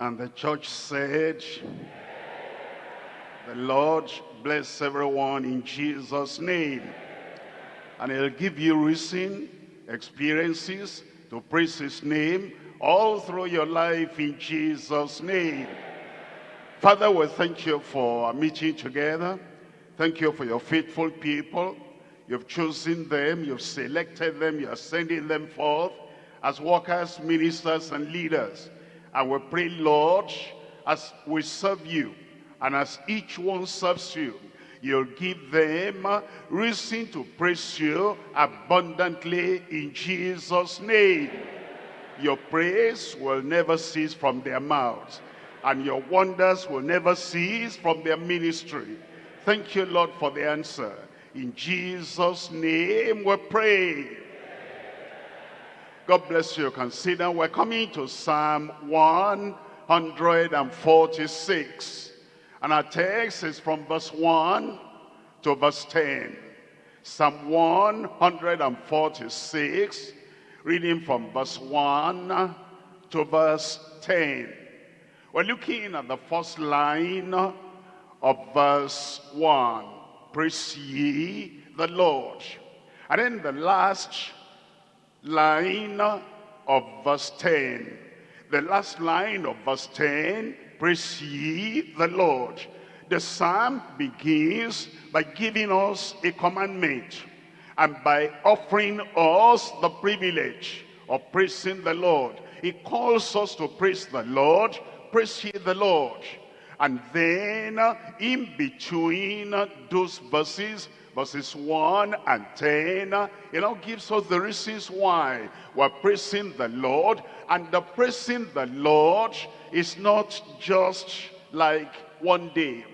And the church said, the Lord bless everyone in Jesus' name. And he'll give you reason, experiences to praise his name all through your life in Jesus' name. Father, we thank you for meeting together. Thank you for your faithful people. You've chosen them, you've selected them, you're sending them forth as workers, ministers, and leaders. And we pray, Lord, as we serve you, and as each one serves you, you'll give them reason to praise you abundantly in Jesus' name. Your praise will never cease from their mouths, and your wonders will never cease from their ministry. Thank you, Lord, for the answer. In Jesus' name we pray. God bless you. Consider we're coming to Psalm 146. And our text is from verse 1 to verse 10. Psalm 146, reading from verse 1 to verse 10. We're looking at the first line of verse 1. Praise ye the Lord. And then the last line of verse 10. The last line of verse 10 Praise ye the Lord. The psalm begins by giving us a commandment and by offering us the privilege of praising the Lord. He calls us to praise the Lord, praise ye the Lord. And then in between those verses, verses 1 and 10, you know, gives us the reasons why we're praising the Lord. And the praising the Lord is not just like one day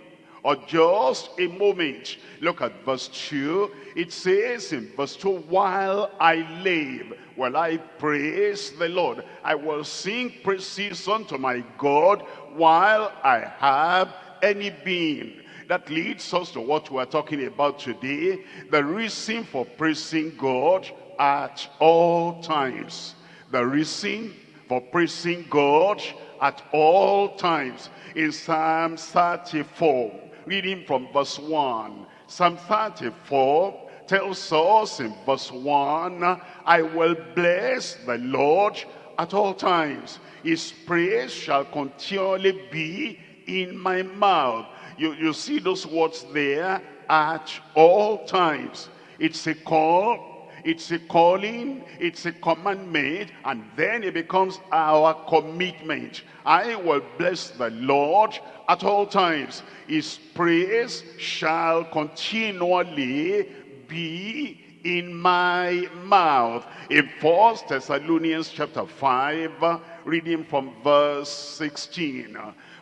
or just a moment. Look at verse 2. It says in verse 2, While I live, will I praise the Lord. I will sing praises unto my God while I have any being. That leads us to what we're talking about today. The reason for praising God at all times. The reason for praising God at all times. In Psalm 34, reading from verse 1. Psalm 34 tells us in verse 1, I will bless the Lord at all times. His praise shall continually be in my mouth. You, you see those words there, at all times. It's a call, it's a calling, it's a commandment, and then it becomes our commitment. I will bless the Lord at all times. His praise shall continually be in my mouth. In First Thessalonians chapter 5, reading from verse 16.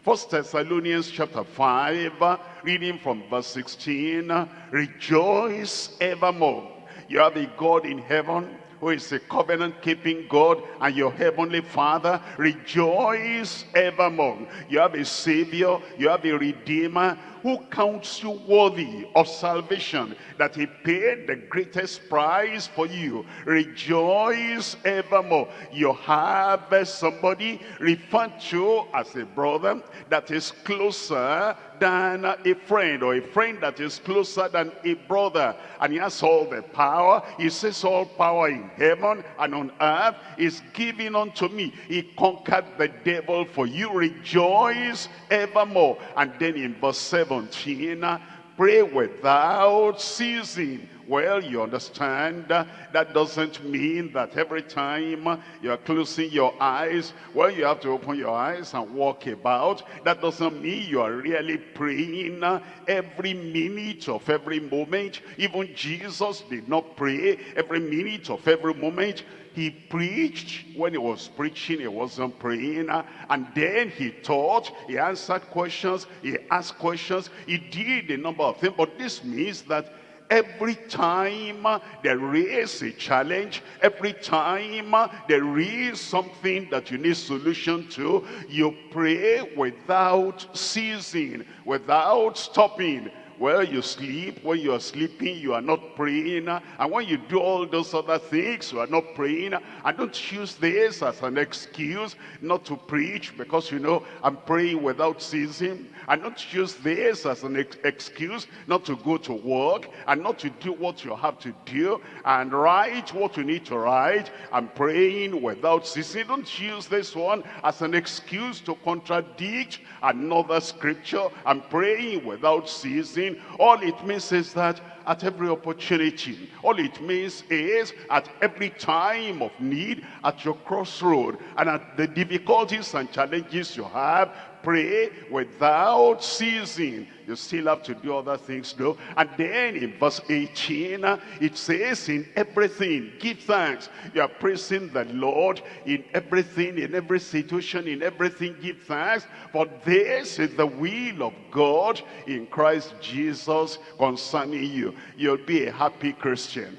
First Thessalonians chapter 5, reading from verse 16. Rejoice evermore. You have a God in heaven who is a covenant-keeping God and your heavenly Father, rejoice evermore. You have a Savior, you have a Redeemer who counts you worthy of salvation, that he paid the greatest price for you. Rejoice evermore. You have somebody referred to as a brother that is closer than a friend or a friend that is closer than a brother. And he has all the power. He says all power in heaven and on earth is given unto me. He conquered the devil for you. Rejoice evermore. And then in verse 17 pray without ceasing well, you understand, that doesn't mean that every time you're closing your eyes, well, you have to open your eyes and walk about. That doesn't mean you are really praying every minute of every moment. Even Jesus did not pray every minute of every moment. He preached. When he was preaching, he wasn't praying. Uh, and then he taught, he answered questions, he asked questions, he did a number of things. But this means that Every time uh, there is a challenge, every time uh, there is something that you need solution to, you pray without ceasing, without stopping. Well, you sleep. When you are sleeping, you are not praying. And when you do all those other things, you are not praying. I don't use this as an excuse not to preach because, you know, I'm praying without ceasing. And not use this as an ex excuse not to go to work and not to do what you have to do and write what you need to write I'm praying without ceasing. Don't use this one as an excuse to contradict another scripture I'm praying without ceasing. All it means is that at every opportunity. All it means is at every time of need, at your crossroad, and at the difficulties and challenges you have, pray without ceasing. You still have to do other things though. And then in verse 18, uh, it says, in everything, give thanks. You are praising the Lord in everything, in every situation, in everything, give thanks. For this is the will of God in Christ Jesus concerning you. You'll be a happy Christian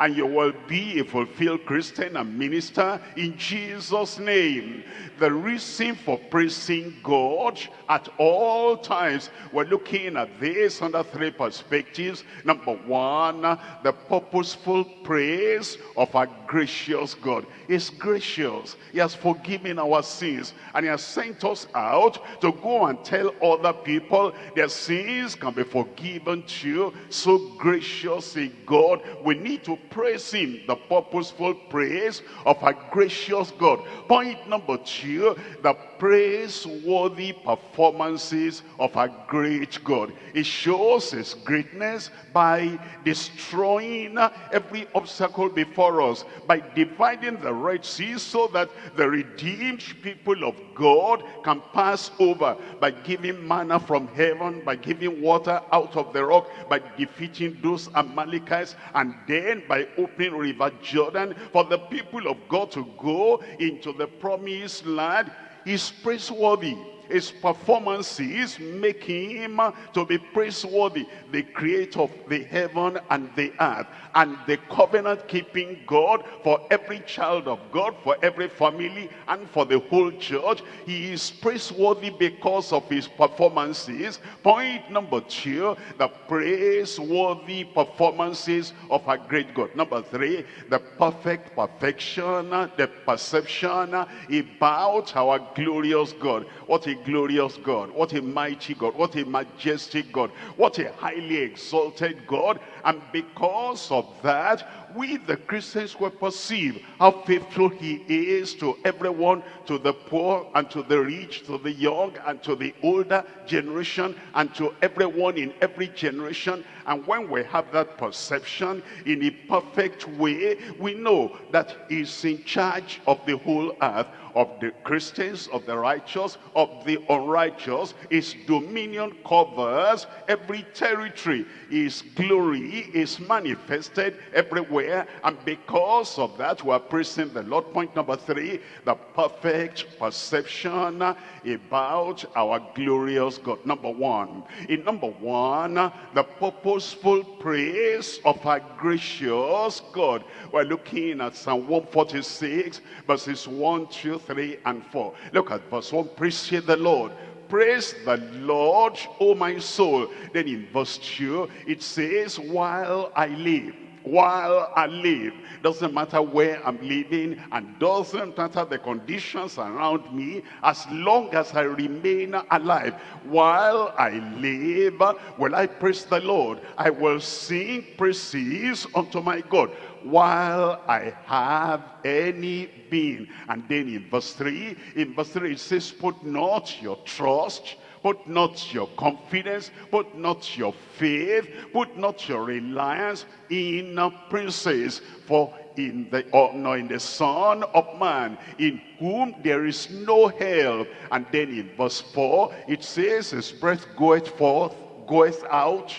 and you will be a fulfilled Christian and minister in Jesus' name. The reason for praising God at all times, we're looking at this under three perspectives. Number one, the purposeful praise of our gracious God. He's gracious. He has forgiven our sins and he has sent us out to go and tell other people their sins can be forgiven too. So gracious a God. We need to praise him, the purposeful praise of our gracious God. Point number two, the praiseworthy performances of our great God. It shows his greatness by destroying every obstacle before us, by dividing the Red Sea so that the redeemed people of God can pass over, by giving manna from heaven, by giving water out of the rock, by defeating those Amalekites, and then by opening River Jordan for the people of God to go into the promised land. Is praiseworthy his performances make him to be praiseworthy, the creator of the heaven and the earth, and the covenant-keeping God for every child of God, for every family, and for the whole church. He is praiseworthy because of his performances. Point number two, the praiseworthy performances of our great God. Number three, the perfect perfection, the perception about our glorious God. What a glorious God. What a mighty God. What a majestic God. What a highly exalted God. And because of that, we the Christians will perceive how faithful he is to everyone, to the poor and to the rich, to the young and to the older generation and to everyone in every generation. And when we have that perception in a perfect way, we know that he's in charge of the whole earth of the Christians, of the righteous, of the unrighteous. His dominion covers every territory. His glory is manifested everywhere. And because of that, we are praising the Lord. Point number three, the perfect perception about our glorious God. Number one. In number one, the purposeful praise of our gracious God. We're looking at Psalm 146, verses 1, 2, 3, and 4. Look at verse 1. Praise the Lord. Praise the Lord, O my soul. Then in verse 2, it says, while I live while I live. Doesn't matter where I'm living and doesn't matter the conditions around me as long as I remain alive. While I live, will I praise the Lord. I will sing praises unto my God while I have any being. And then in verse 3, in verse 3 it says, put not your trust Put not your confidence, put not your faith, put not your reliance in princes, for in the or no, in the Son of Man, in whom there is no help. And then in verse 4, it says, His breath goeth forth, goeth out,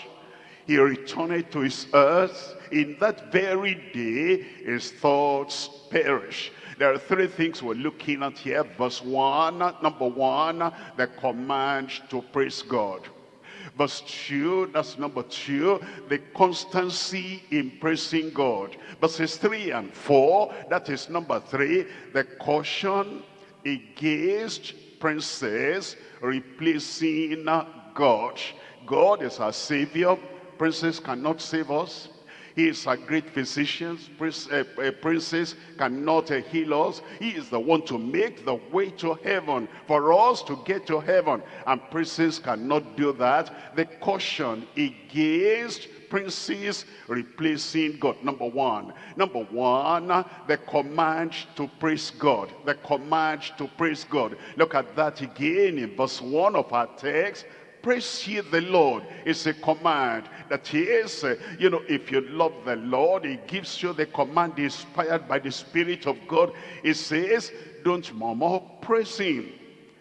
he returneth to his earth. In that very day, his thoughts perish. There are three things we're looking at here. Verse 1, number 1, the command to praise God. Verse 2, that's number 2, the constancy in praising God. Verses 3 and 4, that is number 3, the caution against princes replacing God. God is our Savior. Princes cannot save us. He is a great physician. Uh, uh, princes cannot uh, heal us. He is the one to make the way to heaven for us to get to heaven. And princes cannot do that. The caution against princes replacing God. Number one. Number one, the command to praise God. The command to praise God. Look at that again in verse 1 of our text. Praise ye the Lord. is a command that he is, uh, you know, if you love the Lord, he gives you the command inspired by the Spirit of God. He says, don't murmur, praise him.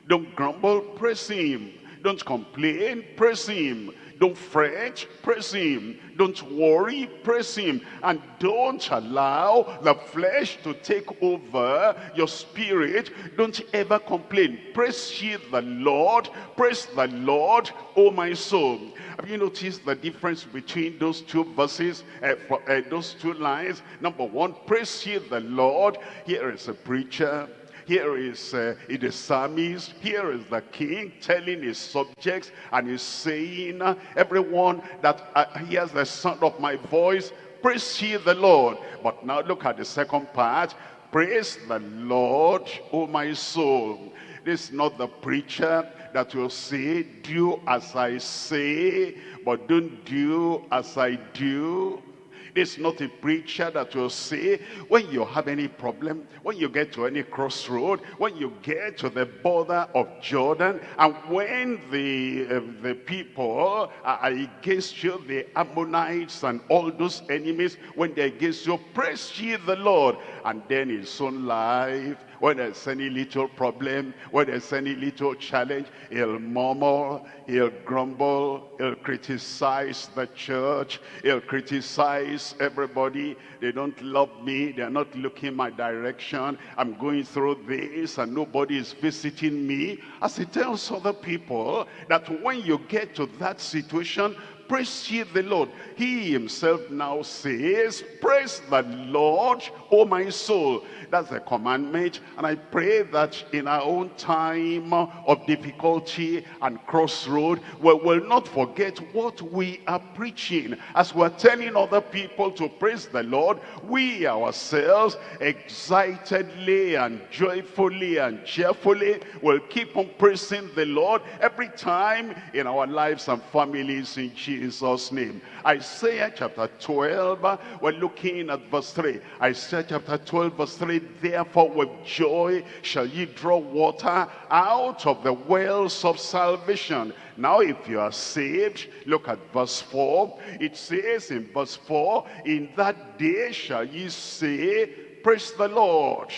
Don't grumble, praise him. Don't complain, praise him. Don't fret, praise him. Don't worry, praise him. And don't allow the flesh to take over your spirit. Don't ever complain. Praise ye the Lord. Praise the Lord, O my soul. Have you noticed the difference between those two verses, uh, for, uh, those two lines? Number one, praise ye the Lord. Here is a preacher here is uh, the psalmist. Here is the king telling his subjects and he's saying, uh, everyone that uh, hears the sound of my voice, praise ye the Lord. But now look at the second part. Praise the Lord, O my soul. This is not the preacher that will say, do as I say, but don't do as I do. This is not a preacher that will say, when you have any problem, when you get to any crossroad, when you get to the border of Jordan, and when the, uh, the people are against you, the Ammonites and all those enemies, when they're against you, praise ye the Lord. And then his own life, when there's any little problem, when there's any little challenge, he'll murmur, he'll grumble, he'll criticize the church, he'll criticize everybody. They don't love me, they're not looking my direction. I'm going through this and nobody is visiting me. As he tells other people that when you get to that situation, praise ye the Lord. He himself now says, praise the Lord, O my soul. That's the commandment. And I pray that in our own time of difficulty and crossroad, we will not forget what we are preaching. As we're telling other people to praise the Lord, we ourselves excitedly and joyfully and cheerfully will keep on praising the Lord every time in our lives and families in Jesus' name. Isaiah chapter 12, we're looking at verse 3. Isaiah chapter 12, verse 3, Therefore with joy shall ye draw water out of the wells of salvation. Now if you are saved, look at verse 4. It says in verse 4, In that day shall ye say, Praise the Lord.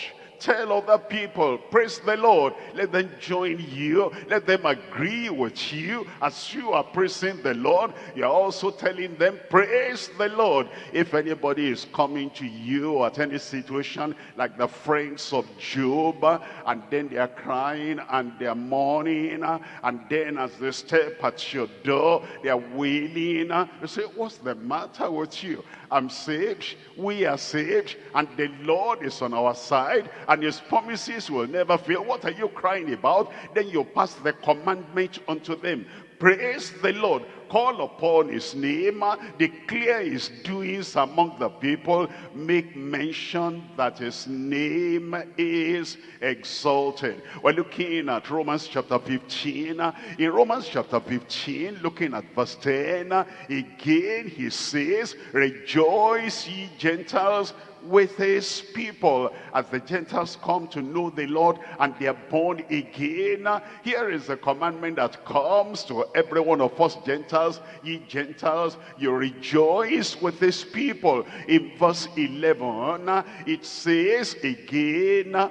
Tell other people, praise the Lord. Let them join you. Let them agree with you. As you are praising the Lord, you're also telling them, praise the Lord. If anybody is coming to you at any situation, like the friends of Job, and then they are crying and they are mourning, and then as they step at your door, they are wailing. You say, what's the matter with you? I'm saved, we are saved, and the Lord is on our side, and his promises will never fail. What are you crying about? Then you pass the commandment unto them. Praise the Lord. Call upon his name. Declare his doings among the people. Make mention that his name is exalted. We're looking at Romans chapter 15. In Romans chapter 15, looking at verse 10, again he says, Rejoice ye Gentiles with his people as the Gentiles come to know the Lord and they are born again. Here is the commandment that comes to every one of us Gentiles. Ye Gentiles, you rejoice with his people. In verse 11, it says again,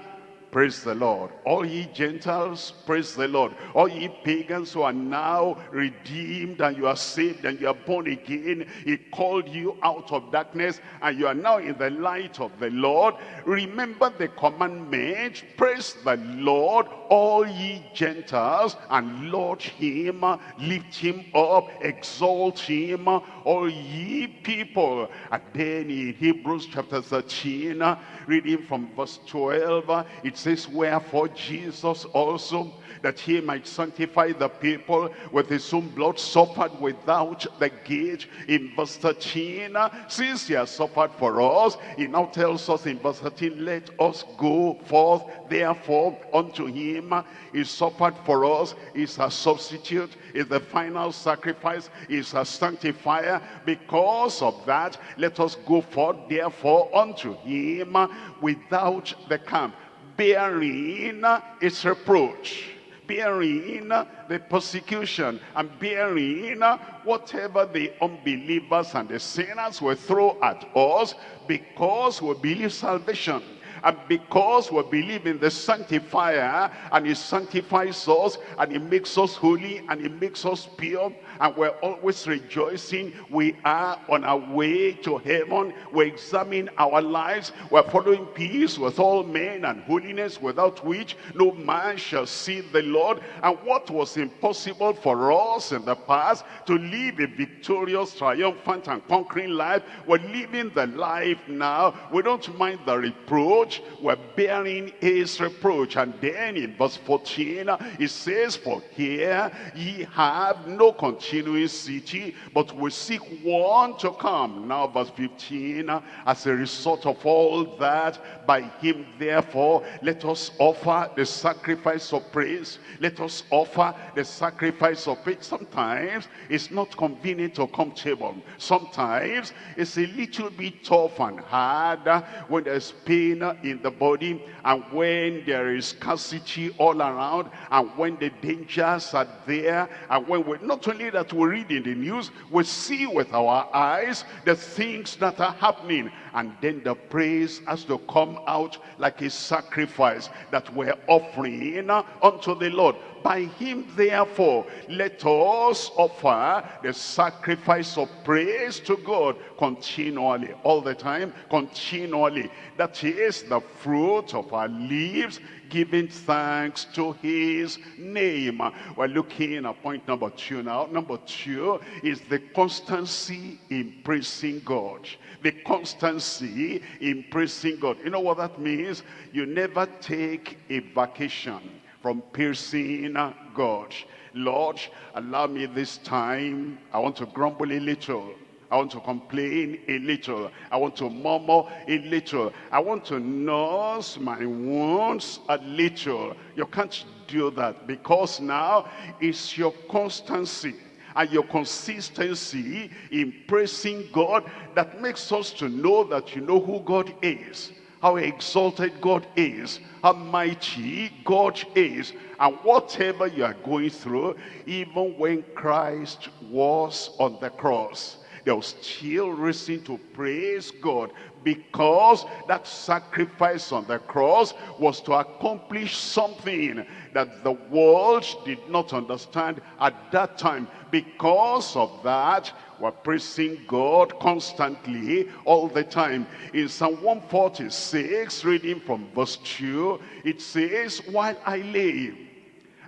Praise the Lord. All ye Gentiles, praise the Lord. All ye pagans who are now redeemed and you are saved and you are born again. He called you out of darkness and you are now in the light of the laud. Remember the commandment. Praise the Lord, all ye Gentiles, and Lord him, lift him up, exalt him, all ye people. And then in Hebrews chapter 13, reading from verse 12, it says, wherefore Jesus also that he might sanctify the people with his own blood, suffered without the gate. In verse 13, since he has suffered for us, he now tells us in verse 13, let us go forth therefore unto him. He suffered for us, is a substitute, is the final sacrifice, is a sanctifier. Because of that, let us go forth therefore unto him without the camp, bearing its reproach bearing the persecution and bearing whatever the unbelievers and the sinners will throw at us because we believe salvation and because we believe in the sanctifier and he sanctifies us and he makes us holy and he makes us pure and we're always rejoicing. We are on our way to heaven. We examine our lives. We're following peace with all men and holiness without which no man shall see the lord. And what was impossible for us in the past to live a victorious triumphant and conquering life we're living the life now. We don't mind the reproach. We're bearing his reproach. And then in verse 14 it says for here ye have no continuing city, but we seek one to come. Now verse 15, as a result of all that, by him therefore, let us offer the sacrifice of praise. Let us offer the sacrifice of praise. Sometimes it's not convenient or comfortable. Sometimes it's a little bit tough and hard when there's pain in the body and when there is scarcity all around and when the dangers are there and when we're not only that we read in the news we see with our eyes the things that are happening. And then the praise has to come out like a sacrifice that we're offering unto the Lord. By him therefore let us offer the sacrifice of praise to God continually all the time continually. That is the fruit of our lips giving thanks to his name. We're looking at point number two now. Number two is the constancy in praising God. The constancy in praising God. You know what that means? You never take a vacation from praising God. Lord, allow me this time. I want to grumble a little. I want to complain a little. I want to murmur a little. I want to nurse my wounds a little. You can't do that because now it's your constancy and your consistency in praising God that makes us to know that you know who God is how exalted God is, how mighty God is. And whatever you are going through, even when Christ was on the cross, was still reason to praise God because that sacrifice on the cross was to accomplish something that the world did not understand at that time. Because of that, we're praising God constantly all the time. In Psalm 146, reading from verse 2, it says, While I live,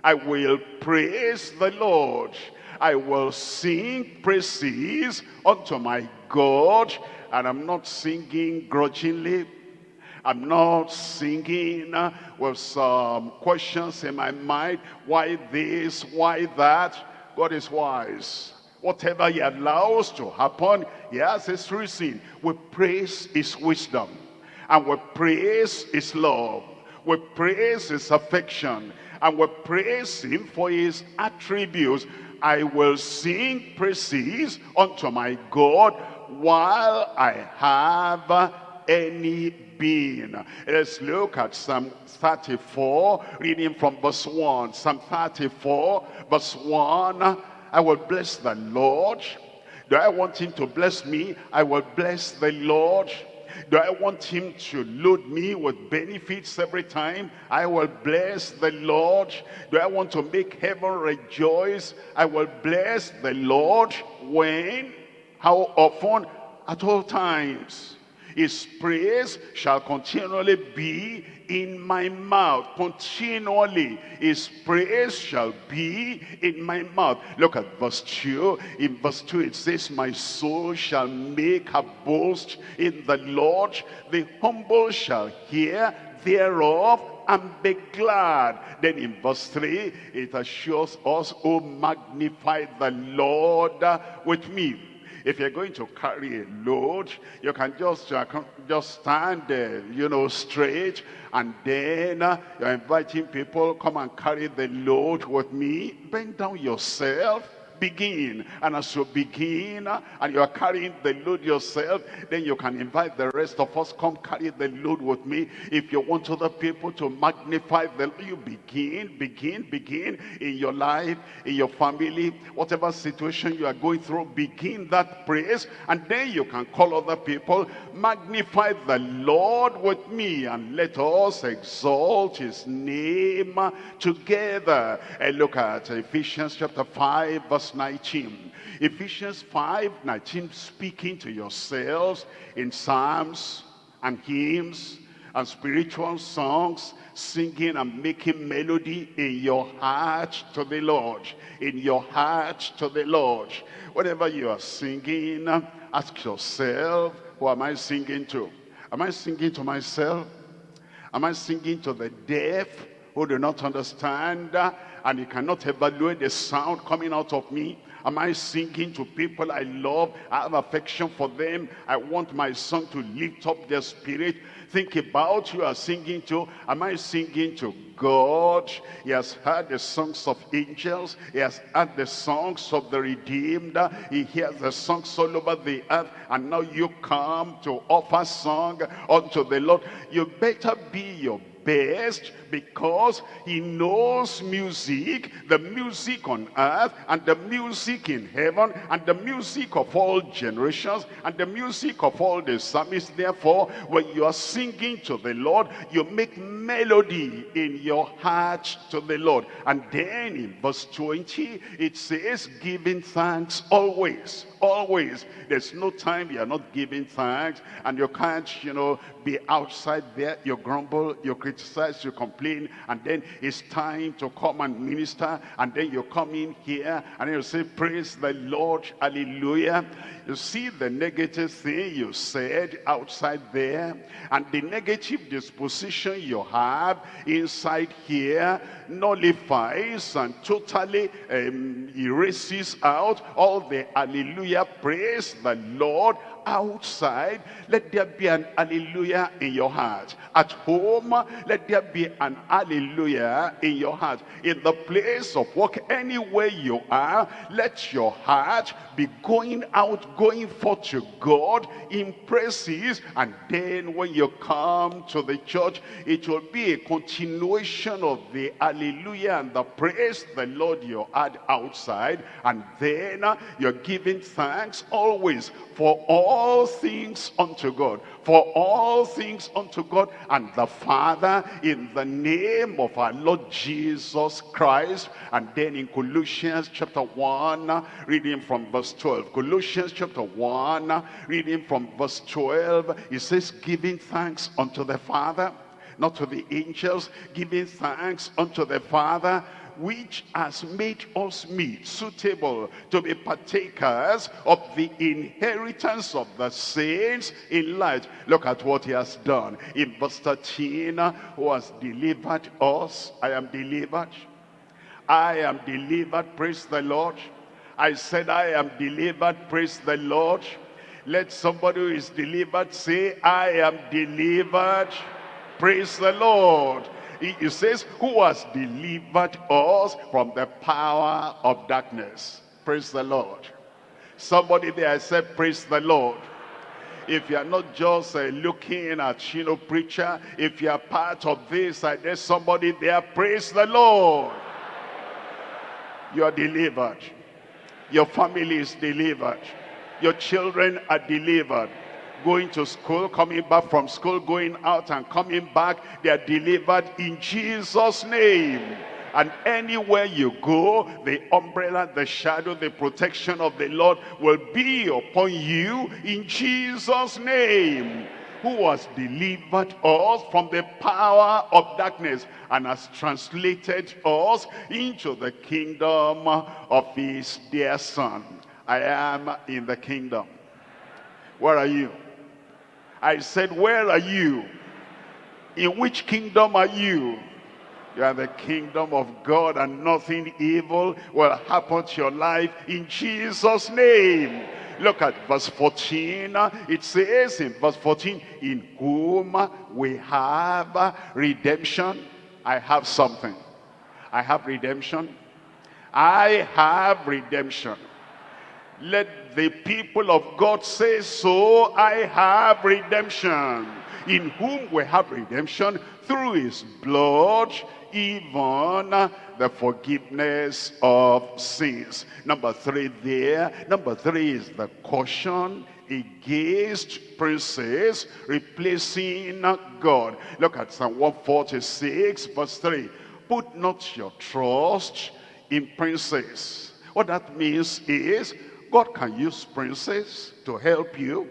I will praise the Lord I will sing praises unto my God. And I'm not singing grudgingly. I'm not singing uh, with some questions in my mind. Why this? Why that? God is wise. Whatever he allows to happen, he has his reason. We praise his wisdom. And we praise his love. We praise his affection. And we praise him for his attributes. I will sing praises unto my God while I have any being. Let's look at Psalm 34, reading from verse 1. Psalm 34, verse 1. I will bless the Lord. Do I want him to bless me? I will bless the Lord. Do I want him to load me with benefits every time? I will bless the Lord. Do I want to make heaven rejoice? I will bless the Lord. When? How often? At all times. His praise shall continually be in my mouth. Continually, his praise shall be in my mouth. Look at verse 2. In verse 2 it says, My soul shall make a boast in the Lord. The humble shall hear thereof and be glad. Then in verse 3, it assures us, oh, magnify the Lord with me. If you're going to carry a load, you can just, uh, just stand, uh, you know, straight, and then uh, you're inviting people, come and carry the load with me. Bend down yourself begin. And as you begin and you are carrying the load yourself, then you can invite the rest of us, come carry the load with me. If you want other people to magnify the you begin, begin, begin in your life, in your family, whatever situation you are going through, begin that praise. And then you can call other people, magnify the Lord with me and let us exalt his name together. And look at Ephesians chapter 5 verse verse 19. Ephesians 5, 19, speaking to yourselves in psalms and hymns and spiritual songs, singing and making melody in your heart to the Lord. In your heart to the Lord. Whatever you are singing, ask yourself, who am I singing to? Am I singing to myself? Am I singing to the deaf who do not understand? And you cannot evaluate the sound coming out of me. Am I singing to people I love? I have affection for them. I want my song to lift up their spirit. Think about who you are singing to. Am I singing to God? He has heard the songs of angels. He has heard the songs of the redeemed. He hears the songs all over the earth. And now you come to offer song unto the Lord. You better be your best because he knows music, the music on earth and the music in heaven and the music of all generations and the music of all the psalmists. Therefore, when you are singing to the Lord, you make melody in your heart to the Lord. And then in verse 20, it says, giving thanks always, always. There's no time you are not giving thanks and you can't, you know, be outside there. You grumble, you criticize, you complain, and then it's time to come and minister, and then you come in here, and you say, praise the Lord, hallelujah. You see the negative thing you said outside there, and the negative disposition you have inside here nullifies and totally um, erases out all the hallelujah, praise the Lord, outside, let there be an hallelujah in your heart. At home, let there be an hallelujah in your heart. In the place of work, anywhere you are, let your heart be going out, going forth to God in praises. And then when you come to the church, it will be a continuation of the hallelujah and the praise the Lord you had outside. And then you're giving thanks always for all things unto God. For all things unto God and the Father in the name of our Lord Jesus Christ. And then in Colossians chapter 1, reading from verse 12. Colossians chapter 1, reading from verse 12. It says, giving thanks unto the Father, not to the angels, giving thanks unto the Father which has made us meet, suitable to be partakers of the inheritance of the saints in light. Look at what he has done. In verse 13, who has delivered us. I am delivered. I am delivered, praise the Lord. I said I am delivered, praise the Lord. Let somebody who is delivered say, I am delivered, praise the Lord. It says, who has delivered us from the power of darkness. Praise the Lord. Somebody there said, praise the Lord. If you are not just uh, looking at, you know, preacher, if you are part of this, uh, there's somebody there, praise the Lord. You are delivered. Your family is delivered. Your children are delivered going to school, coming back from school, going out and coming back. They are delivered in Jesus' name. And anywhere you go, the umbrella, the shadow, the protection of the Lord will be upon you in Jesus' name who has delivered us from the power of darkness and has translated us into the kingdom of his dear son. I am in the kingdom. Where are you? I said, where are you? In which kingdom are you? You are the kingdom of God and nothing evil will happen to your life in Jesus' name. Look at verse 14. It says in verse 14, in whom we have redemption. I have something. I have redemption. I have redemption. Let the people of God say so. I have redemption. In whom we have redemption through his blood even the forgiveness of sins. Number three there. Number three is the caution against princes replacing God. Look at Psalm 146 verse 3. Put not your trust in princes. What that means is God can use princes to help you,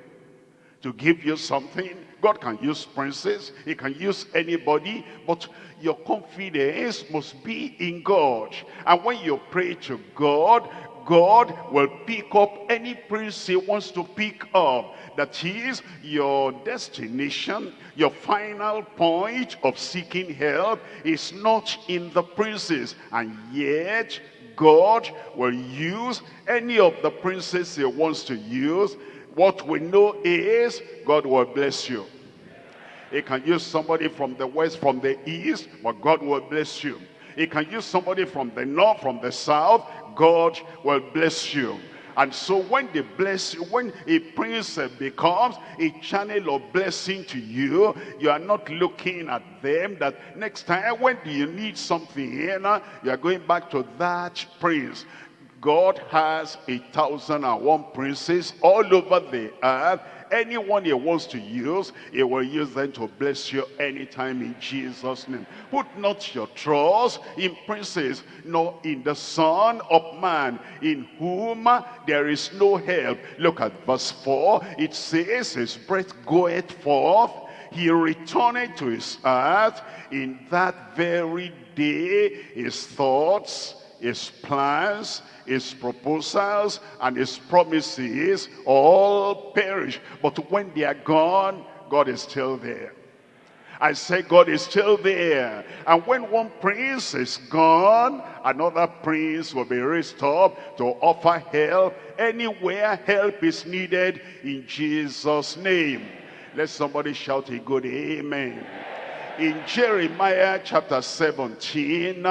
to give you something. God can use princes. He can use anybody. But your confidence must be in God. And when you pray to God, God will pick up any prince he wants to pick up. That is your destination, your final point of seeking help is not in the princes. And yet, God will use any of the princes he wants to use. What we know is God will bless you. He can use somebody from the west, from the east, but God will bless you. He can use somebody from the north, from the south, God will bless you. And so when they bless when a prince becomes a channel of blessing to you, you are not looking at them that next time when do you need something you are going back to that prince. God has a thousand and one princes all over the earth anyone he wants to use, he will use them to bless you anytime in Jesus' name. Put not your trust in princes, nor in the Son of Man, in whom there is no help. Look at verse 4. It says, his breath goeth forth, he returned to his earth in that very day his thoughts his plans his proposals and his promises all perish. But when they are gone, God is still there. I say God is still there. And when one prince is gone, another prince will be raised up to offer help anywhere help is needed in Jesus' name. Let somebody shout a good amen. In Jeremiah chapter 17,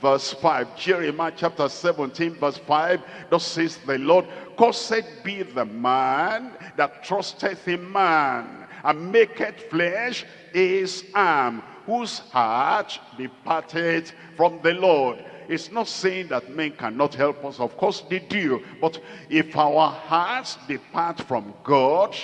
verse 5. Jeremiah chapter 17 verse 5. Thus says the Lord, Cursed be the man that trusteth in man, and maketh flesh his arm, whose heart departed from the Lord. It's not saying that men cannot help us. Of course they do. But if our hearts depart from God,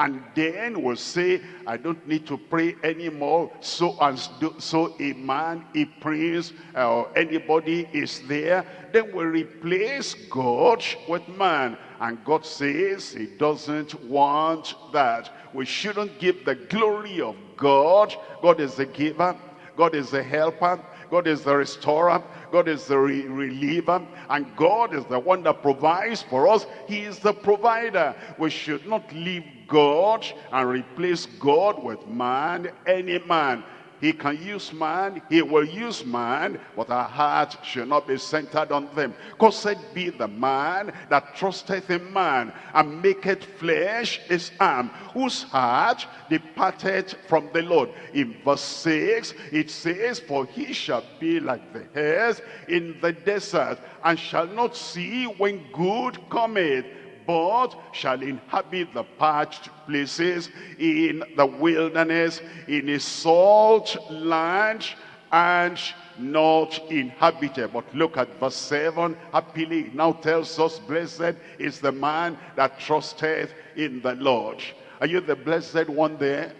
and then will say, I don't need to pray anymore. So and so a man, a prince, or anybody is there. Then we replace God with man. And God says he doesn't want that. We shouldn't give the glory of God. God is the giver. God is the helper. God is the restorer. God is the re reliever. And God is the one that provides for us. He is the provider. We should not leave God and replace God with man, any man. He can use man, he will use man, but our heart should not be centered on them. Cursed be the man that trusteth in man, and maketh flesh his arm, whose heart departed from the Lord. In verse 6, it says, For he shall be like the hares in the desert, and shall not see when good cometh but shall inhabit the parched places in the wilderness, in a salt land, and not inhabited. But look at verse 7. Happily now tells us, Blessed is the man that trusteth in the Lord. Are you the blessed one there?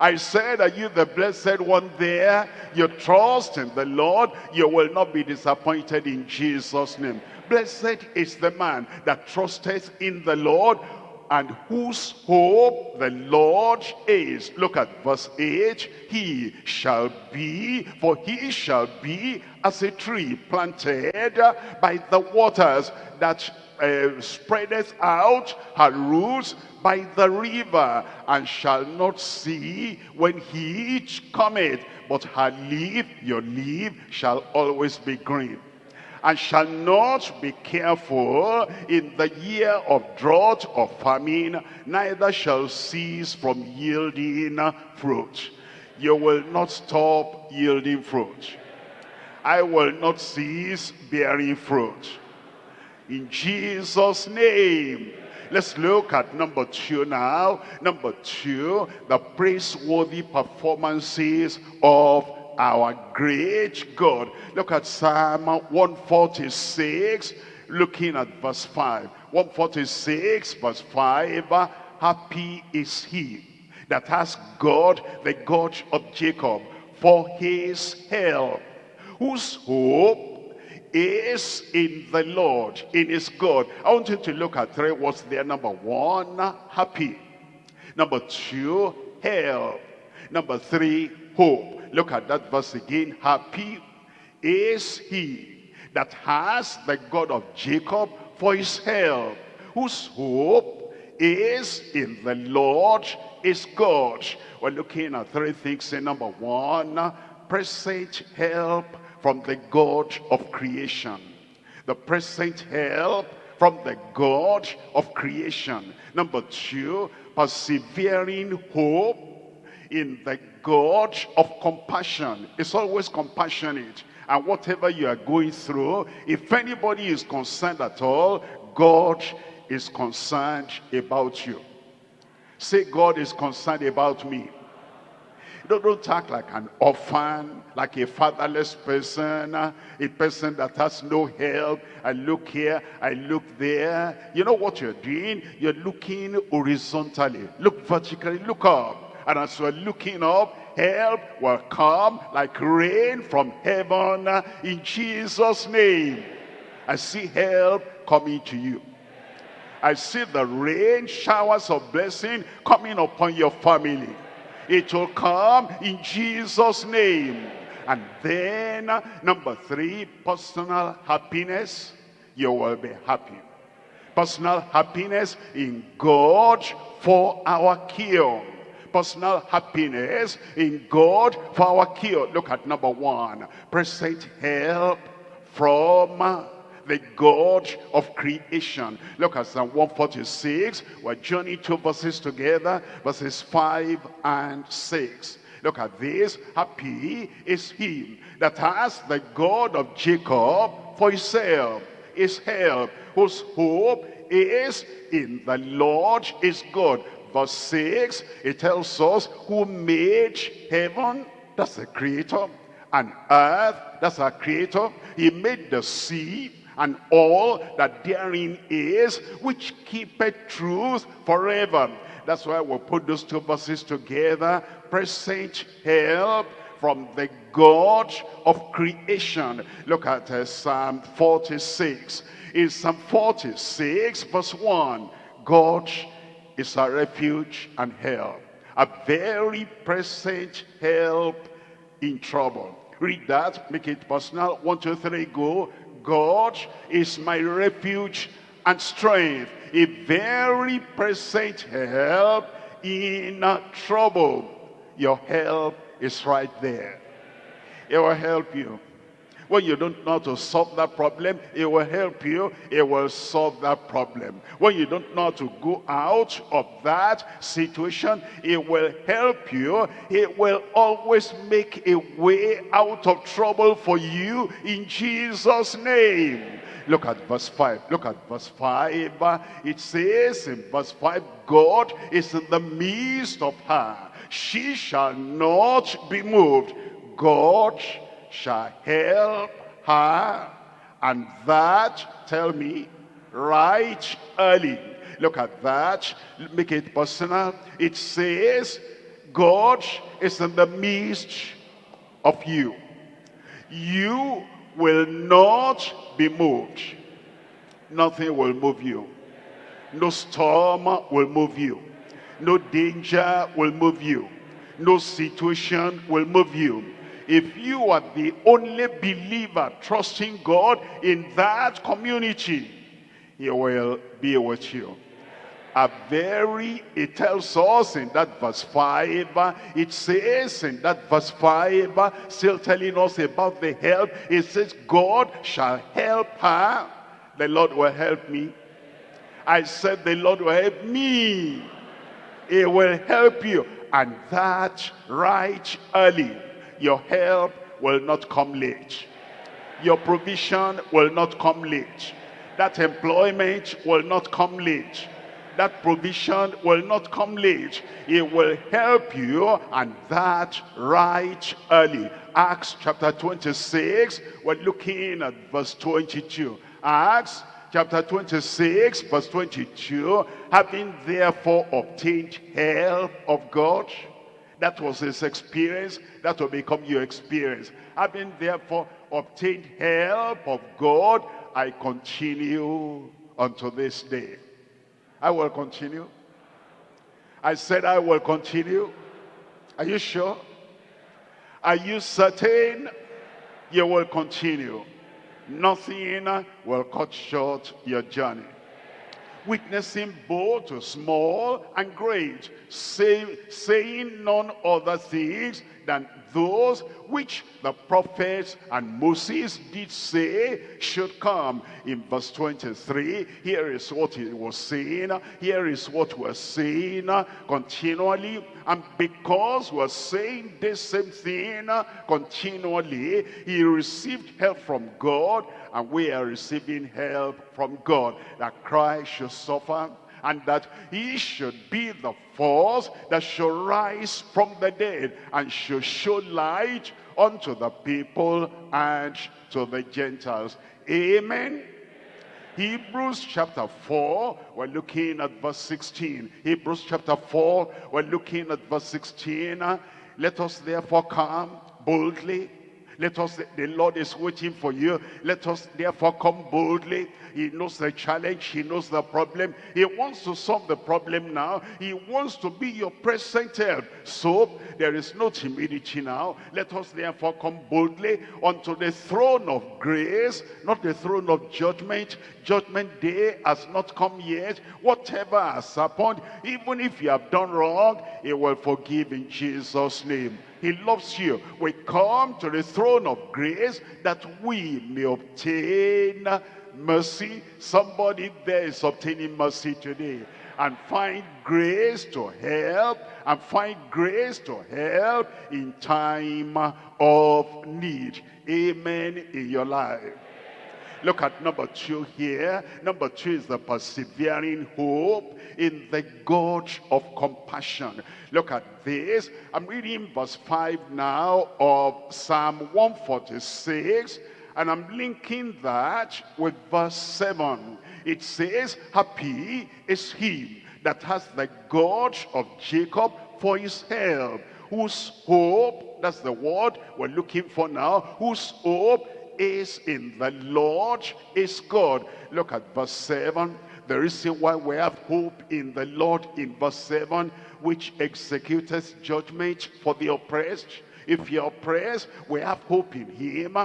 I said, are you the blessed one there? You trust in the Lord, you will not be disappointed in Jesus' name. Blessed is the man that trusteth in the Lord and whose hope the Lord is. Look at verse 8. He shall be, for he shall be as a tree planted by the waters that uh, spreadeth out her roots by the river, and shall not see when heat cometh, but her leaf, your leaf, shall always be green and shall not be careful in the year of drought or famine, neither shall cease from yielding fruit. You will not stop yielding fruit. I will not cease bearing fruit. In Jesus' name. Let's look at number two now. Number two, the praiseworthy performances of our great God. Look at Psalm 146, looking at verse 5. 146 verse 5, happy is he that has God, the God of Jacob, for his help, whose hope is in the Lord, in his God. I want you to look at three words there. Number one, happy. Number two, help. Number three, hope. Look at that verse again. Happy is he that has the God of Jacob for his help, whose hope is in the Lord is God. We're looking at three things. Number one, present help from the God of creation. The present help from the God of creation. Number two, persevering hope in the God of compassion is always compassionate. And whatever you are going through, if anybody is concerned at all, God is concerned about you. Say, God is concerned about me. Don't, don't act like an orphan, like a fatherless person, a person that has no help. I look here, I look there. You know what you're doing? You're looking horizontally. Look vertically, look up. And as we're looking up, help will come like rain from heaven in Jesus' name. I see help coming to you. I see the rain, showers of blessing coming upon your family. It will come in Jesus' name. And then, number three, personal happiness. You will be happy. Personal happiness in God for our cure personal happiness in God for our cure. Look at number one. Present help from the God of creation. Look at Psalm 146. We're journeying two verses together, verses 5 and 6. Look at this. Happy is he that has the God of Jacob for himself, his help, whose hope is in the Lord is God verse 6, it tells us who made heaven, that's the creator, and earth, that's our creator. He made the sea and all that therein is, which keepeth truth forever. That's why we put those two verses together. Present help from the God of creation. Look at uh, Psalm 46. In Psalm 46, verse 1, God is a refuge and help. A very present help in trouble. Read that, make it personal. One, two, three, go. God is my refuge and strength. A very present help in trouble. Your help is right there. It will help you. When you don't know how to solve that problem, it will help you. It will solve that problem. When you don't know how to go out of that situation, it will help you. It will always make a way out of trouble for you in Jesus' name. Look at verse 5. Look at verse 5. It says in verse 5, God is in the midst of her. She shall not be moved. God shall help her and that tell me right early look at that make it personal it says god is in the midst of you you will not be moved nothing will move you No storm will move you. No danger will move you. No situation will move you. If you are the only believer trusting God in that community, he will be with you a very, it tells us in that verse 5, it says in that verse 5, still telling us about the help, it says, God shall help her. The Lord will help me. I said, the Lord will help me. He will help you. And that right early. Your help will not come late. Your provision will not come late. That employment will not come late. That provision will not come late. It will help you and that right early. Acts chapter 26, we're looking at verse 22. Acts chapter 26, verse 22, having therefore obtained help of God, that was his experience, that will become your experience. Having therefore obtained help of God, I continue unto this day. I will continue. I said I will continue. Are you sure? Are you certain you will continue? Nothing will cut short your journey. Witnessing both small and great, say, saying none other things than those which the prophets and Moses did say should come. In verse 23, here is what he was saying. Here is what we're saying continually. And because we're saying this same thing continually, he received help from God and we are receiving help from God. That Christ should suffer and that he should be the force that should rise from the dead and should show light unto the people and to the Gentiles. Amen. Hebrews chapter 4, we're looking at verse 16. Hebrews chapter 4, we're looking at verse 16. Let us therefore come boldly let us, the Lord is waiting for you. Let us therefore come boldly. He knows the challenge. He knows the problem. He wants to solve the problem now. He wants to be your present help. So there is no timidity now. Let us therefore come boldly unto the throne of grace, not the throne of judgment. Judgment day has not come yet. Whatever has happened, even if you have done wrong, he will forgive in Jesus' name. He loves you. We come to the throne of grace that we may obtain mercy. Somebody there is obtaining mercy today. And find grace to help. And find grace to help in time of need. Amen in your life. Look at number two here. Number two is the persevering hope in the God of compassion. Look at this. I'm reading verse 5 now of Psalm 146. And I'm linking that with verse 7. It says, Happy is he that has the God of Jacob for his help, whose hope, that's the word we're looking for now, whose hope is in the Lord is God. Look at verse 7. The reason why we have hope in the Lord in verse 7, which executes judgment for the oppressed. If you're oppressed, we have hope in him.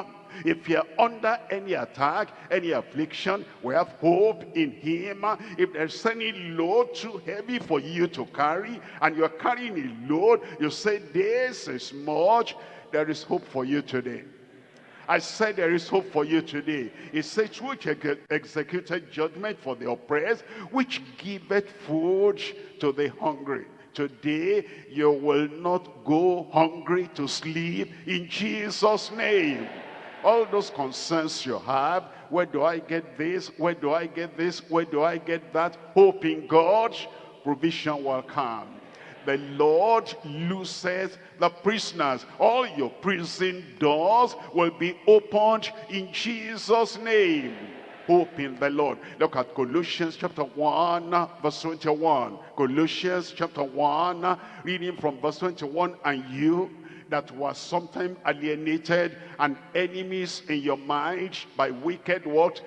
If you're under any attack, any affliction, we have hope in him. If there's any load too heavy for you to carry, and you're carrying a load, you say, this is much, there is hope for you today. I said there is hope for you today. It says which executed judgment for the oppressed, which giveth food to the hungry. Today, you will not go hungry to sleep in Jesus' name. All those concerns you have, where do I get this? Where do I get this? Where do I get that? Hope in God, provision will come the Lord looses the prisoners. All your prison doors will be opened in Jesus' name. Hope in the Lord. Look at Colossians chapter 1, verse 21. Colossians chapter 1, reading from verse 21. And you that were sometime alienated and enemies in your mind by wicked what?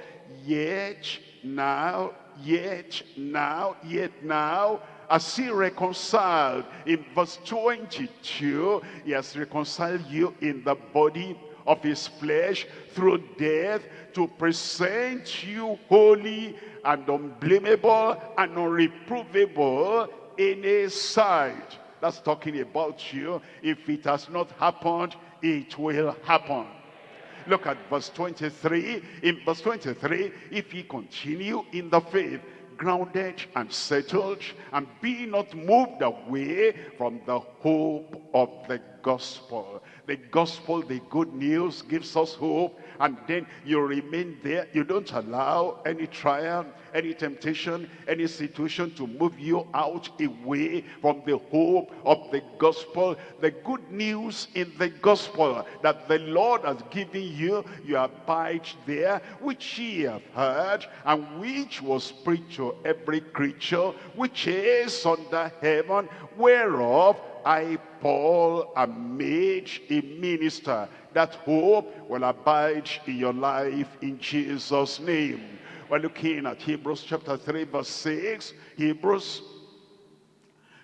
Yet now, yet now, yet now, as he reconciled in verse 22 he has reconciled you in the body of his flesh through death to present you holy and unblameable and unreprovable in his sight. That's talking about you. If it has not happened it will happen. Look at verse 23 in verse 23 if ye continue in the faith grounded and settled and be not moved away from the hope of the gospel. The gospel, the good news gives us hope and then you remain there. You don't allow any trial, any temptation, any situation to move you out away from the hope of the gospel. The good news in the gospel that the Lord has given you, you abide there, which ye have heard, and which was preached to every creature, which is under heaven, whereof I, Paul, am made a minister. That hope will abide in your life in Jesus' name. We're looking at Hebrews chapter 3 verse 6. Hebrews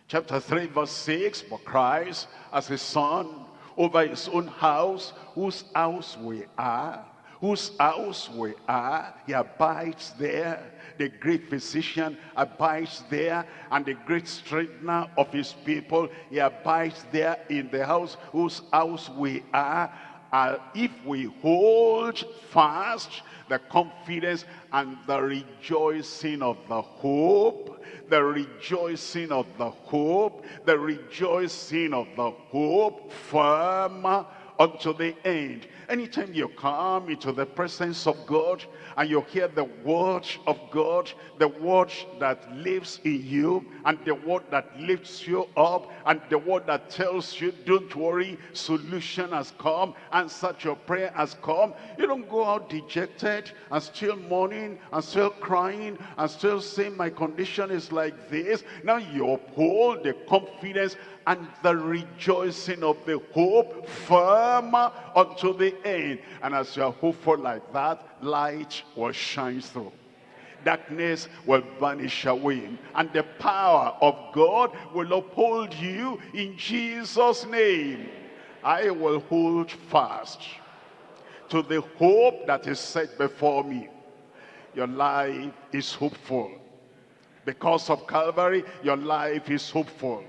chapter 3 verse 6. For Christ as a son over his own house, whose house we are, whose house we are, he abides there. The great physician abides there and the great strengthener of his people he abides there in the house whose house we are. Uh, if we hold fast the confidence and the rejoicing of the hope the rejoicing of the hope the rejoicing of the hope firm unto the end anytime you come into the presence of God and you hear the word of God, the word that lives in you, and the word that lifts you up, and the word that tells you, don't worry, solution has come, answer your prayer has come. You don't go out dejected and still mourning and still crying and still saying my condition is like this. Now you uphold the confidence and the rejoicing of the hope firm unto the end. And as you are hopeful like that, light will shine through. Darkness will vanish away. And the power of God will uphold you in Jesus' name. I will hold fast to the hope that is set before me. Your life is hopeful. Because of Calvary, your life is hopeful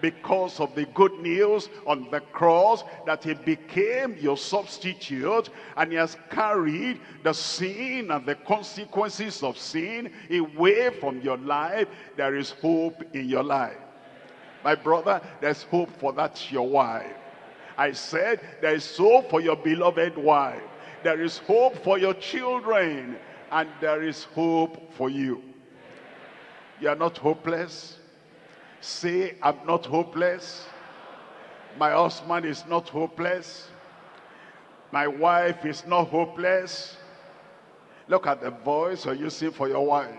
because of the good news on the cross that he became your substitute and he has carried the sin and the consequences of sin away from your life. There is hope in your life. My brother there's hope for that your wife. I said there is hope for your beloved wife. There is hope for your children and there is hope for you. You are not hopeless Say, I'm not hopeless. My husband is not hopeless. My wife is not hopeless. Look at the voice you're using for your wife.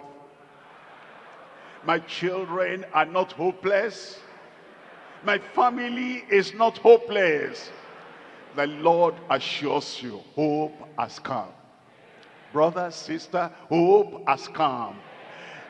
My children are not hopeless. My family is not hopeless. The Lord assures you, hope has come. Brother, sister, hope has come.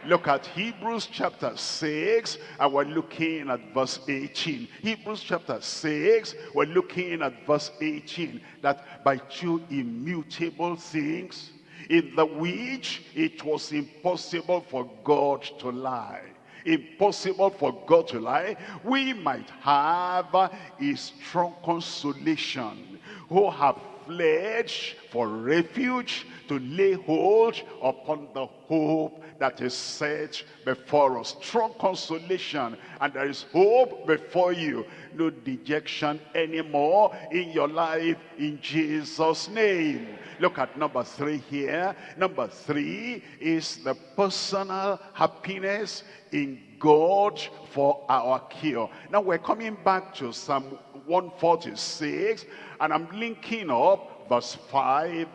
Look at Hebrews chapter 6 and we're looking at verse 18. Hebrews chapter 6, we're looking at verse 18. That by two immutable things in the which it was impossible for God to lie impossible for God to lie, we might have a strong consolation who have fled for refuge to lay hold upon the hope that is set before us. Strong consolation and there is hope before you. No dejection anymore in your life in Jesus' name. Look at number three here. Number three is the personal happiness in God for our cure. Now we're coming back to Psalm 146 and I'm linking up verse 5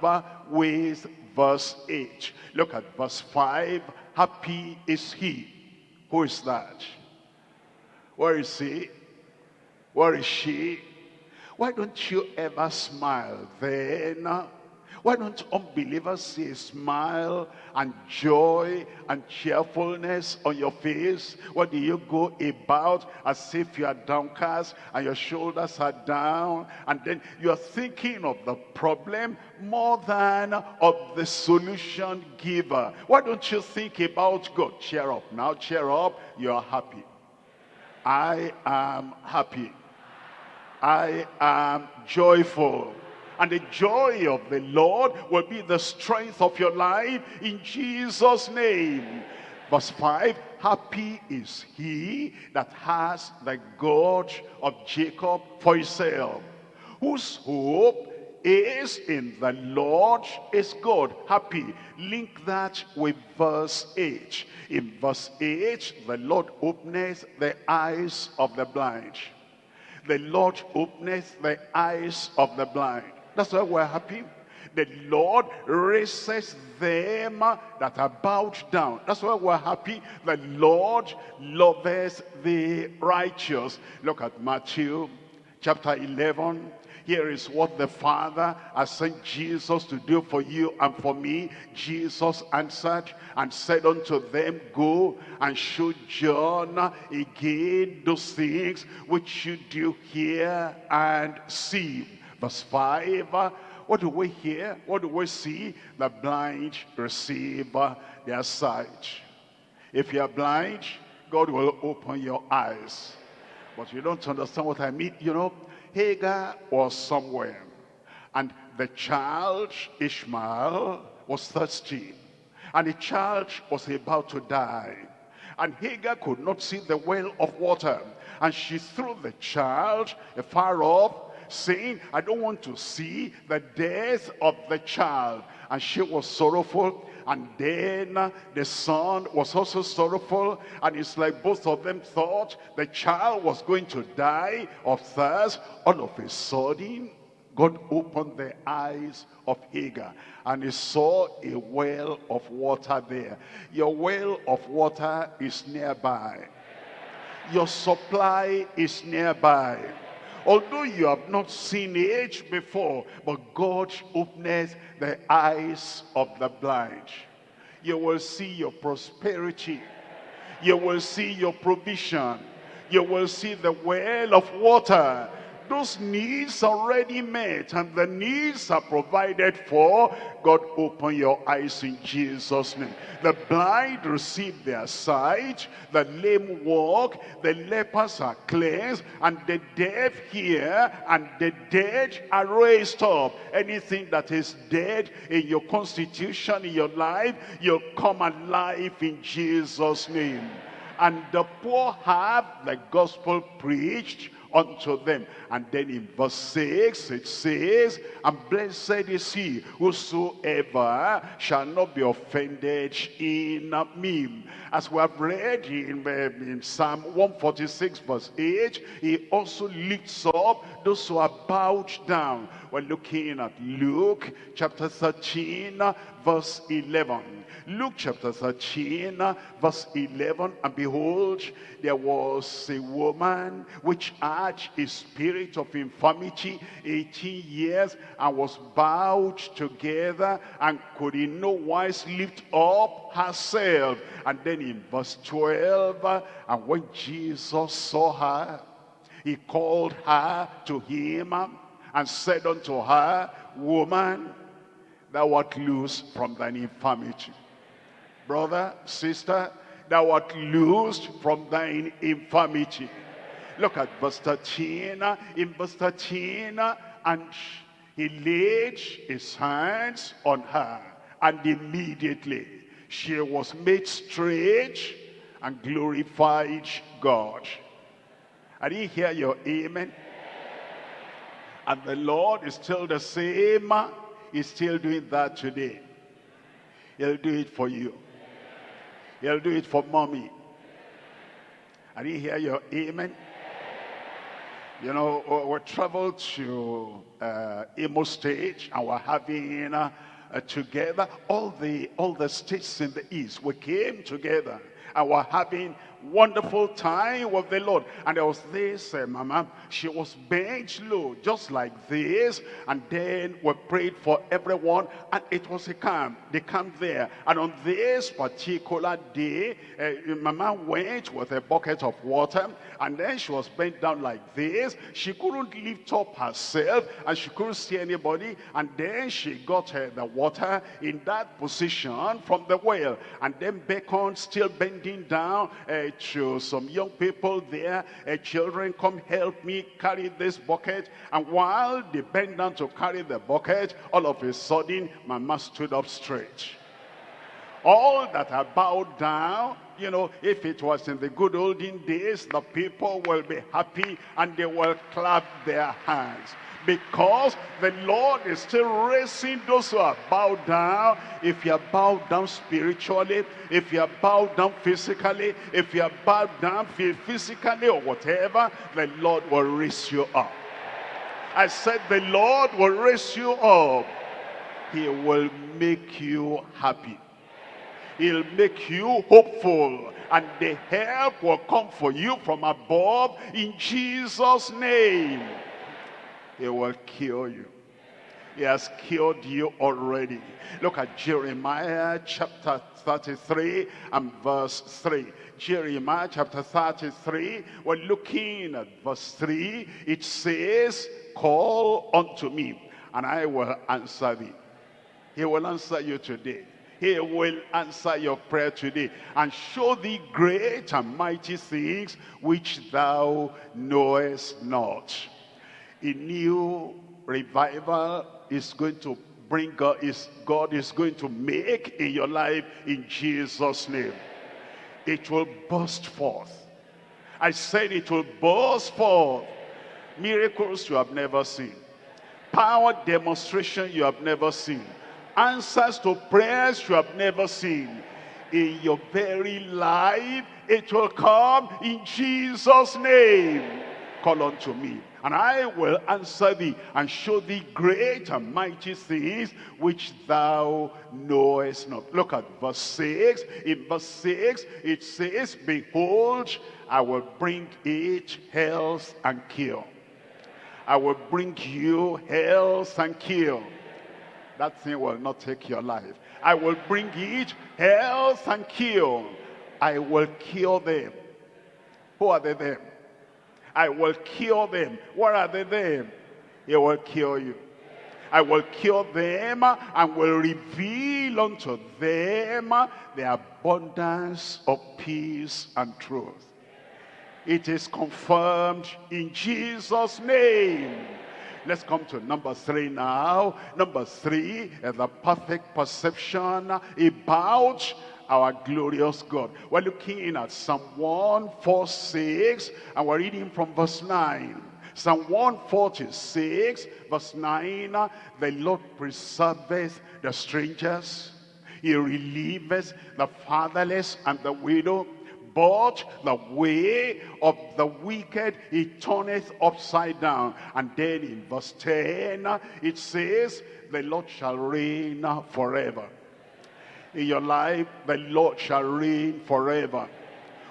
with verse 8. Look at verse 5. Happy is he. Who is that? Where is he? Where is she? Why don't you ever smile then? Why don't unbelievers see a smile and joy and cheerfulness on your face? What do you go about as if you are downcast and your shoulders are down and then you are thinking of the problem more than of the solution giver? Why don't you think about God? Cheer up now, cheer up, you are happy. I am happy. I am joyful and the joy of the Lord will be the strength of your life in Jesus name verse 5 happy is he that has the God of Jacob for himself whose hope is in the Lord is God. Happy. Link that with verse 8. In verse 8, the Lord openeth the eyes of the blind. The Lord openeth the eyes of the blind. That's why we're happy. The Lord raises them that are bowed down. That's why we're happy. The Lord loves the righteous. Look at Matthew chapter 11. Here is what the Father has sent Jesus to do for you and for me. Jesus answered and said unto them, Go and show John again those things which you do hear and see Verse 5, uh, what do we hear? What do we see? The blind receive uh, their sight. If you are blind, God will open your eyes. But you don't understand what I mean. You know, Hagar was somewhere. And the child, Ishmael, was thirsty. And the child was about to die. And Hagar could not see the well of water. And she threw the child far off saying, I don't want to see the death of the child. And she was sorrowful. And then the son was also sorrowful. And it's like both of them thought the child was going to die of thirst. All of a sudden, God opened the eyes of Hagar and he saw a well of water there. Your well of water is nearby. Your supply is nearby. Although you have not seen it before, but God opens the eyes of the blind. You will see your prosperity. You will see your provision. You will see the well of water those needs already met and the needs are provided for, God open your eyes in Jesus' name. The blind receive their sight, the lame walk, the lepers are cleansed, and the deaf hear, and the dead are raised up. Anything that is dead in your constitution, in your life, you'll come alive in Jesus' name. And the poor have the gospel preached unto them. And then in verse 6 it says, And blessed is he whosoever shall not be offended in me. As we have read in, um, in Psalm 146 verse 8, he also lifts up those who are bowed down. We're looking at Luke chapter 13 verse 11. Luke chapter 13, verse 11, And behold, there was a woman which had a spirit of infirmity 18 years, and was bowed together, and could in no wise lift up herself. And then in verse 12, And when Jesus saw her, he called her to him, and said unto her, Woman, thou art loose from thine infirmity brother, sister, thou art loosed from thine infirmity. Look at verse 13. In verse 13, and he laid his hands on her, and immediately she was made straight and glorified God. I didn't hear your amen. And the Lord is still the same. He's still doing that today. He'll do it for you. He'll do it for mommy. I didn't hear your amen. You know, we traveled to uh, Imo State and we're having uh, uh, together all the all the states in the east. We came together and we're having wonderful time with the Lord. And there was this uh, mama, she was bent low, just like this. And then we prayed for everyone, and it was a camp. They camped there. And on this particular day, uh, mama went with a bucket of water, and then she was bent down like this. She couldn't lift up herself, and she couldn't see anybody. And then she got uh, the water in that position from the well, and then beckoned, still bending down, uh, to some young people there, uh, children, come help me carry this bucket. And while they bent down to carry the bucket, all of a sudden, my Mama stood up straight. All that are bowed down, you know, if it was in the good olden days, the people will be happy and they will clap their hands because the Lord is still raising those who are bowed down. If you are bowed down spiritually, if you are bowed down physically, if you are bowed down physically or whatever, the Lord will raise you up. I said the Lord will raise you up. He will make you happy. He'll make you hopeful. And the help will come for you from above in Jesus' name. He will cure you. He has cured you already. Look at Jeremiah chapter 33 and verse 3. Jeremiah chapter 33, we're looking at verse 3. It says, Call unto me, and I will answer thee. He will answer you today. He will answer your prayer today and show thee great and mighty things which thou knowest not a new revival is going to bring God is God is going to make in your life in Jesus name. It will burst forth. I said it will burst forth. Miracles you have never seen. Power demonstration you have never seen. Answers to prayers you have never seen. In your very life it will come in Jesus name. Call unto me and I will answer thee and show thee great and mighty things which thou knowest not. Look at verse 6. In verse 6 it says, Behold, I will bring it health and cure. I will bring you health and cure. That thing will not take your life. I will bring it health and cure. I will cure them. Who are they them? I will cure them. What are they then? He will cure you. I will cure them and will reveal unto them the abundance of peace and truth. It is confirmed in Jesus' name. Let's come to number three now. Number three is the perfect perception about our glorious God. We're looking at Psalm 146 and we're reading from verse 9. Psalm 146 verse 9, the Lord preserveth the strangers. He relieveth the fatherless and the widow. But the way of the wicked he turneth upside down. And then in verse 10, it says, the Lord shall reign forever in your life, the Lord shall reign forever.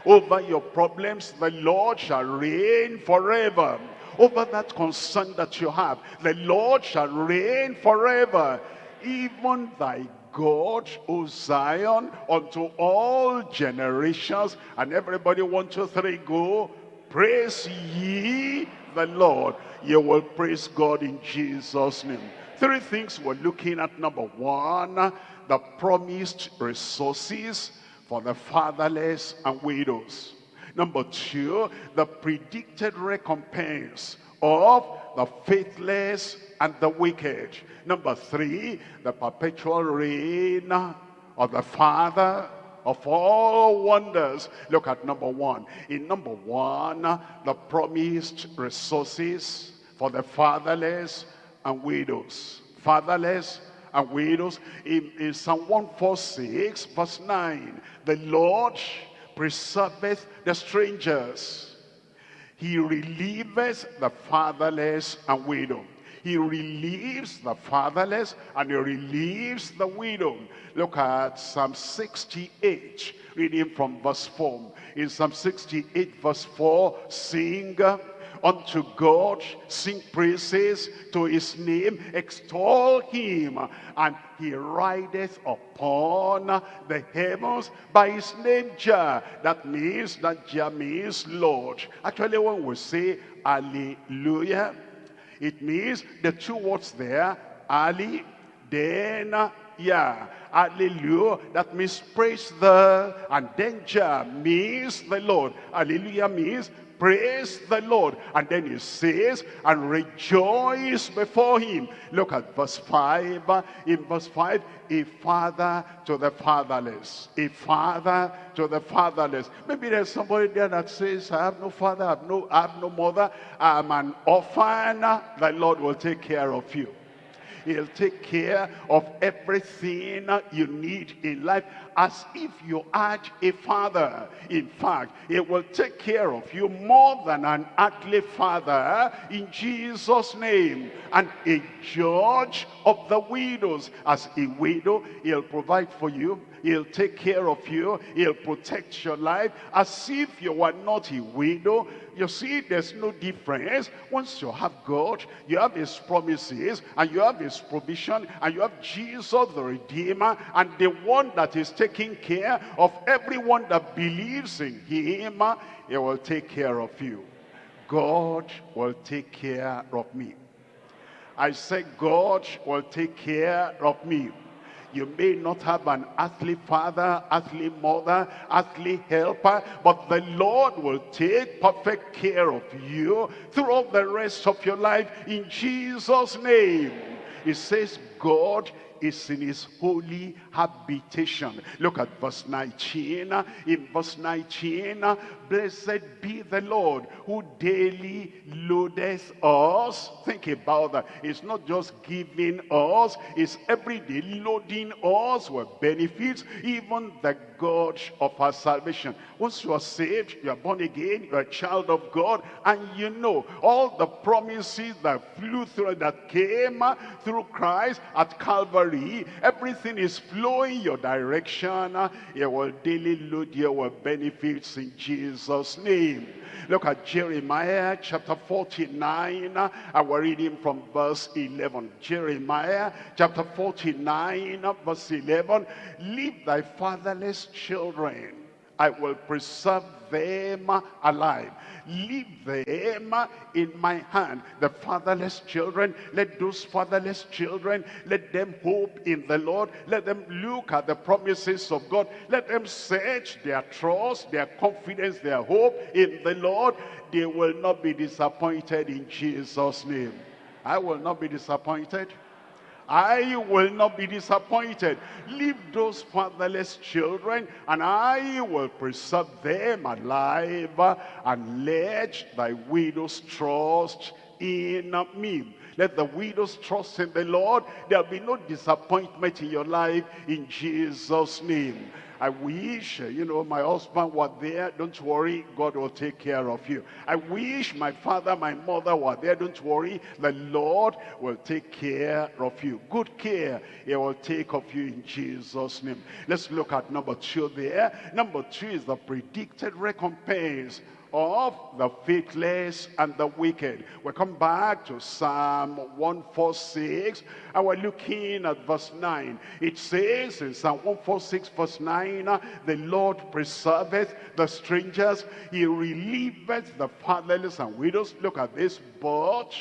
Over your problems, the Lord shall reign forever. Over that concern that you have, the Lord shall reign forever. Even thy God, O Zion, unto all generations. And everybody, one, two, three, go. Praise ye the Lord. You will praise God in Jesus' name. Three things we're looking at. Number one, the promised resources for the fatherless and widows. Number two, the predicted recompense of the faithless and the wicked. Number three, the perpetual reign of the Father of all wonders. Look at number one. In number one, the promised resources for the fatherless and widows. Fatherless and widows. In, in Psalm 146 verse 9, the Lord preserveth the strangers. He relieveth the fatherless and widow. He relieves the fatherless and he relieves the widow. Look at Psalm 68, reading from verse 4. In Psalm 68 verse 4, sing unto God, sing praises to his name, extol him, and he rideth upon the heavens by his name Jah. That means that Jah means Lord. Actually, when we say hallelujah, it means the two words there, Ali, then yeah, hallelujah, that means praise the, and Jah means the Lord. Hallelujah means praise the Lord. And then he says, and rejoice before him. Look at verse 5. In verse 5, a father to the fatherless. A father to the fatherless. Maybe there's somebody there that says, I have no father, I have no, I have no mother, I'm an orphan. The Lord will take care of you. He'll take care of everything you need in life as if you had a father. In fact, he will take care of you more than an earthly father in Jesus' name. And a judge of the widows. As a widow, he'll provide for you He'll take care of you. He'll protect your life as if you were not a widow. You see, there's no difference. Once you have God, you have his promises, and you have his provision, and you have Jesus the Redeemer, and the one that is taking care of everyone that believes in him, ah, he will take care of you. God will take care of me. I say God will take care of me. You may not have an earthly father, earthly mother, earthly helper, but the Lord will take perfect care of you throughout the rest of your life in Jesus' name. It says God is in his holy habitation. Look at verse 19. In verse 19, blessed be the Lord who daily loadeth us. Think about that. It's not just giving us, it's every day loading us with benefits, even the God of our salvation. Once you are saved, you are born again, you are a child of God, and you know all the promises that flew through, that came through Christ at Calvary, everything is your direction. It will daily load you with benefits in Jesus' name. Look at Jeremiah chapter 49, and we're reading from verse 11. Jeremiah chapter 49, verse 11. Leave thy fatherless children. I will preserve them alive. Leave them in my hand. The fatherless children, let those fatherless children, let them hope in the Lord. Let them look at the promises of God. Let them search their trust, their confidence, their hope in the Lord. They will not be disappointed in Jesus' name. I will not be disappointed. I will not be disappointed. Leave those fatherless children, and I will preserve them alive, and let thy widows trust in me. Let the widows trust in the Lord. There'll be no disappointment in your life in Jesus' name. I wish, uh, you know, my husband were there. Don't worry, God will take care of you. I wish my father, my mother were there. Don't worry, the Lord will take care of you. Good care he will take of you in Jesus' name. Let's look at number two there. Number two is the predicted recompense of the faithless and the wicked. We come back to Psalm 146 and we're looking at verse 9. It says in Psalm 146 verse 9, the Lord preserveth the strangers, he relieveth the fatherless and widows. Look at this, but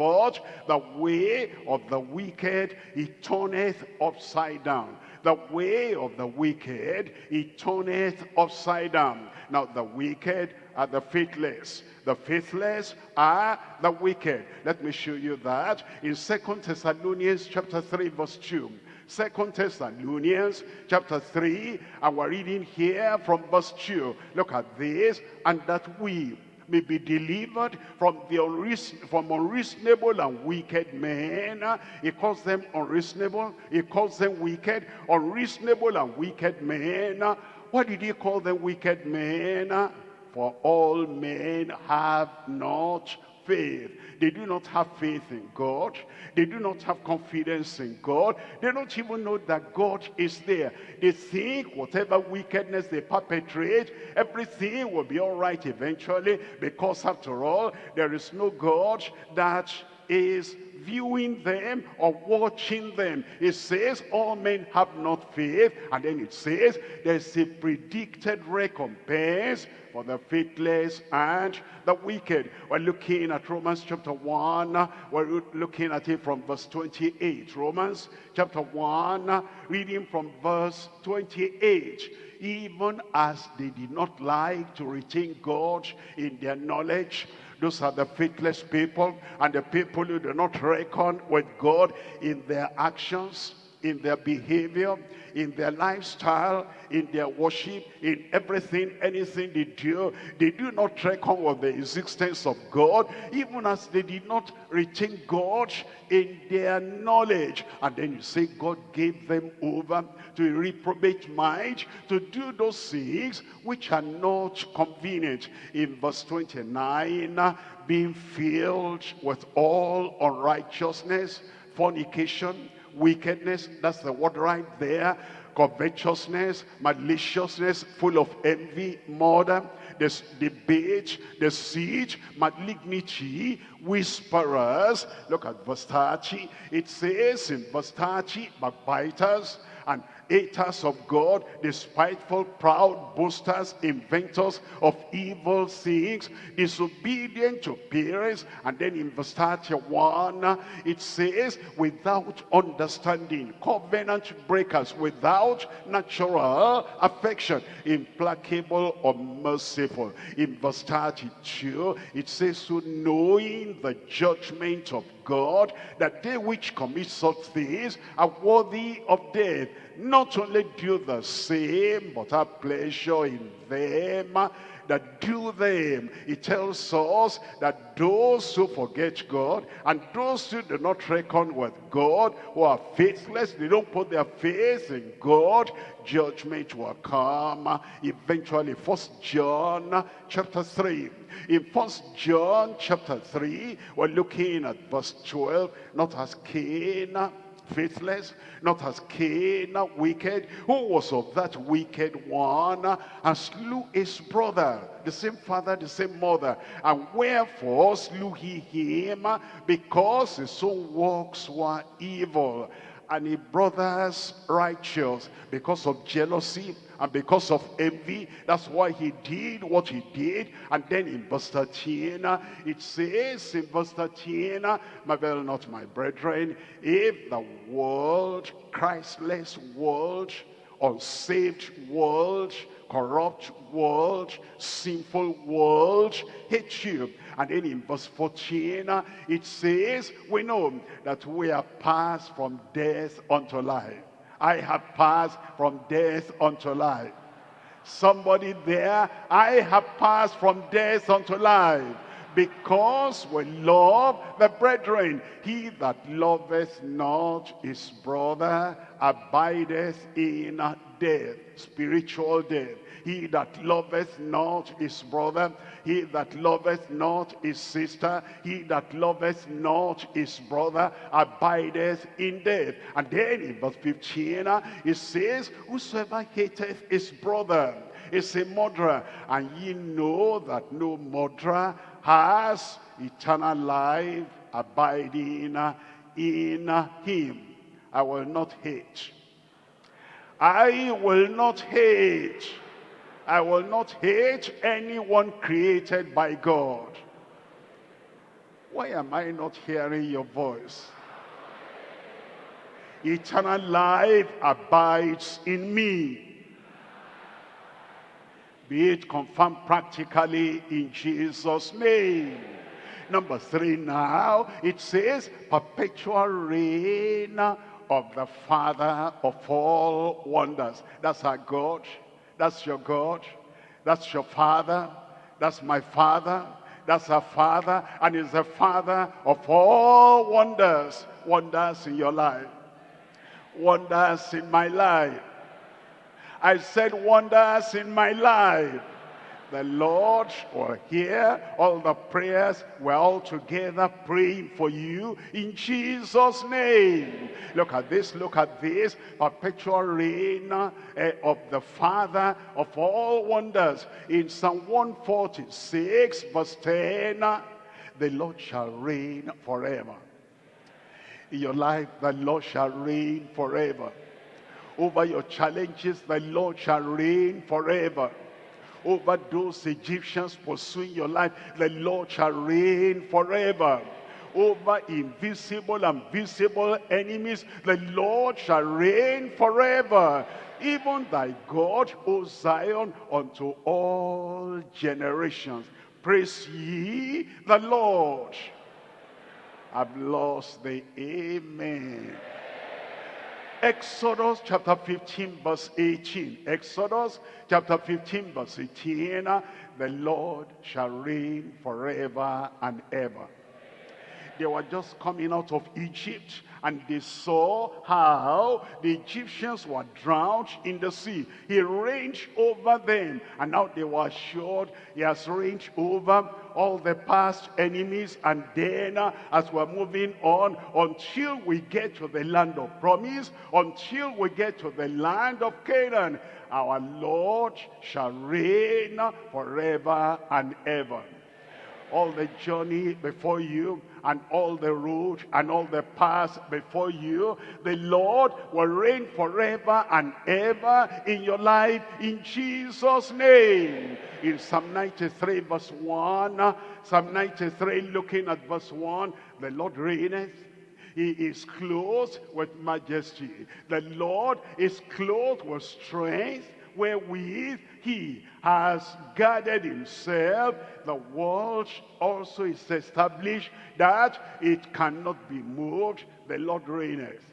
but the way of the wicked he turneth upside down the way of the wicked he turneth upside down now the wicked are the faithless. The faithless are the wicked. Let me show you that in Second Thessalonians chapter 3 verse 2. Second Thessalonians chapter 3 and we're reading here from verse 2. Look at this. And that we may be delivered from the unreason, from unreasonable and wicked men. He calls them unreasonable. He calls them wicked. Unreasonable and wicked men. Why did he call them wicked men? For all men have not faith. They do not have faith in God. They do not have confidence in God. They don't even know that God is there. They think whatever wickedness they perpetrate, everything will be all right eventually because after all, there is no God that is viewing them or watching them. It says all men have not faith. And then it says there's a predicted recompense for the faithless and the wicked. We're looking at Romans chapter 1. We're looking at it from verse 28. Romans chapter 1, reading from verse 28 even as they did not like to retain God in their knowledge, those are the faithless people and the people who do not reckon with God in their actions, in their behavior, in their lifestyle, in their worship, in everything, anything they do. They do not reckon with the existence of God, even as they did not retain God in their knowledge. And then you say God gave them over to a reprobate mind to do those things which are not convenient. In verse 29, being filled with all unrighteousness, fornication, wickedness, that's the word right there, covetousness, maliciousness, full of envy, murder, this debate, deceit, malignity, whisperers. Look at 30. It says in 30, backbiters haters of God, despiteful, proud, boasters, inventors of evil things, disobedient to parents. And then in verse 31, it says, without understanding, covenant breakers, without natural affection, implacable or merciful. In verse 32, it says, so knowing the judgment of God, that they which commit such things are worthy of death not only do the same, but have pleasure in them that do them. It tells us that those who forget God and those who do not reckon with God, who are faithless, they don't put their faith in God, judgment will come eventually. First John chapter 3. In First John chapter 3, we're looking at verse 12, not as Cain faithless, not as Cain, wicked, who was of that wicked one, and slew his brother, the same father, the same mother. And wherefore slew he him? Because his own works were evil, and his brothers righteous, because of jealousy, and because of envy, that's why he did what he did. And then in verse 13, it says in verse 13, Marvel not my brethren, if the world, Christless world, unsaved world, corrupt world, sinful world, hate you. And then in verse 14, it says, we know that we are passed from death unto life. I have passed from death unto life. Somebody there, I have passed from death unto life because we love the brethren. He that loveth not his brother abideth in death, spiritual death. He that loveth not his brother, he that loveth not his sister, he that loveth not his brother, abideth in death. And then in verse 15, it says, Whosoever hateth his brother is a murderer. And ye know that no murderer has eternal life abiding in him. I will not hate. I will not hate I will not hate anyone created by God. Why am I not hearing your voice? Eternal life abides in me. Be it confirmed practically in Jesus' name. Number three now, it says perpetual reign of the Father of all wonders. That's our God. That's your God. That's your father. That's my father. That's our father. And he's the father of all wonders. Wonders in your life. Wonders in my life. I said wonders in my life. The Lord will hear all the prayers we're all together praying for you in Jesus' name. Look at this, look at this, perpetual reign uh, of the Father of all wonders. In Psalm 146 verse 10, uh, the Lord shall reign forever. In your life, the Lord shall reign forever. Over your challenges, the Lord shall reign forever over those Egyptians pursuing your life. The Lord shall reign forever. Over invisible and visible enemies, the Lord shall reign forever. Even thy God, O Zion, unto all generations. Praise ye the Lord. I've lost the amen. Exodus chapter 15 verse 18. Exodus chapter 15 verse 18. The Lord shall reign forever and ever. They were just coming out of Egypt and they saw how the Egyptians were drowned in the sea. He reigned over them and now they were assured he has reigned over all the past enemies and then as we're moving on until we get to the land of promise, until we get to the land of Canaan, our Lord shall reign forever and ever all the journey before you and all the road and all the paths before you. The Lord will reign forever and ever in your life in Jesus' name. In Psalm 93 verse 1, Psalm 93 looking at verse 1, the Lord reigneth he is clothed with majesty. The Lord is clothed with strength wherewith he has guarded himself. The world also is established that it cannot be moved. The Lord reigneth.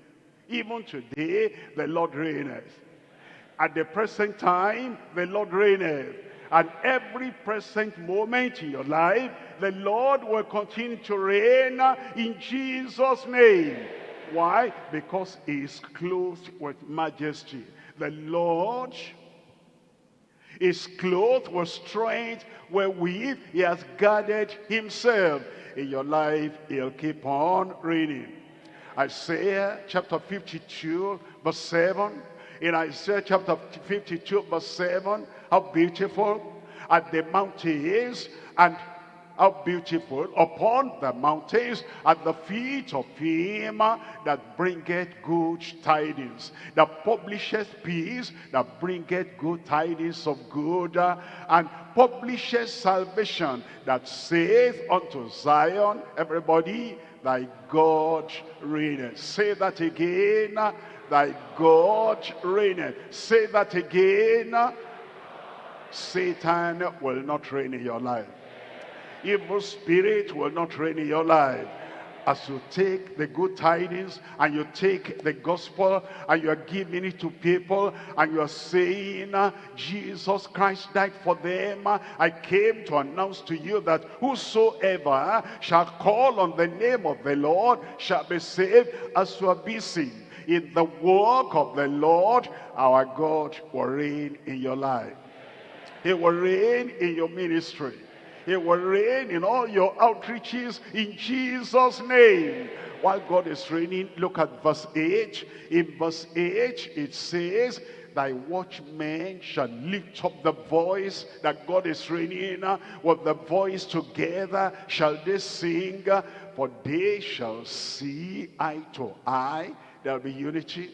Even today, the Lord reigneth. At the present time, the Lord reigneth. At every present moment in your life, the Lord will continue to reign in Jesus' name. Why? Because he is clothed with majesty. The Lord is clothed with strength wherewith he has guarded himself. In your life, he'll keep on reading. Isaiah chapter 52 verse 7. In Isaiah chapter 52 verse 7, how beautiful are the mountains and how beautiful upon the mountains at the feet of him that bringeth good tidings that publisheth peace that bringeth good tidings of good and publisheth salvation that saith unto Zion everybody thy God reigneth. Say that again thy God reigneth. Say that again Satan will not reign in your life evil spirit will not reign in your life. As you take the good tidings and you take the gospel and you are giving it to people and you are saying ah, Jesus Christ died for them. Ah, I came to announce to you that whosoever ah, shall call on the name of the Lord shall be saved as you are busy in the work of the Lord our God will reign in your life. He will reign in your ministry he will reign in all your outreaches in Jesus' name. While God is reigning, look at verse 8. In verse 8, it says, thy watchmen shall lift up the voice that God is reigning with the voice together shall they sing for they shall see eye to eye there'll be unity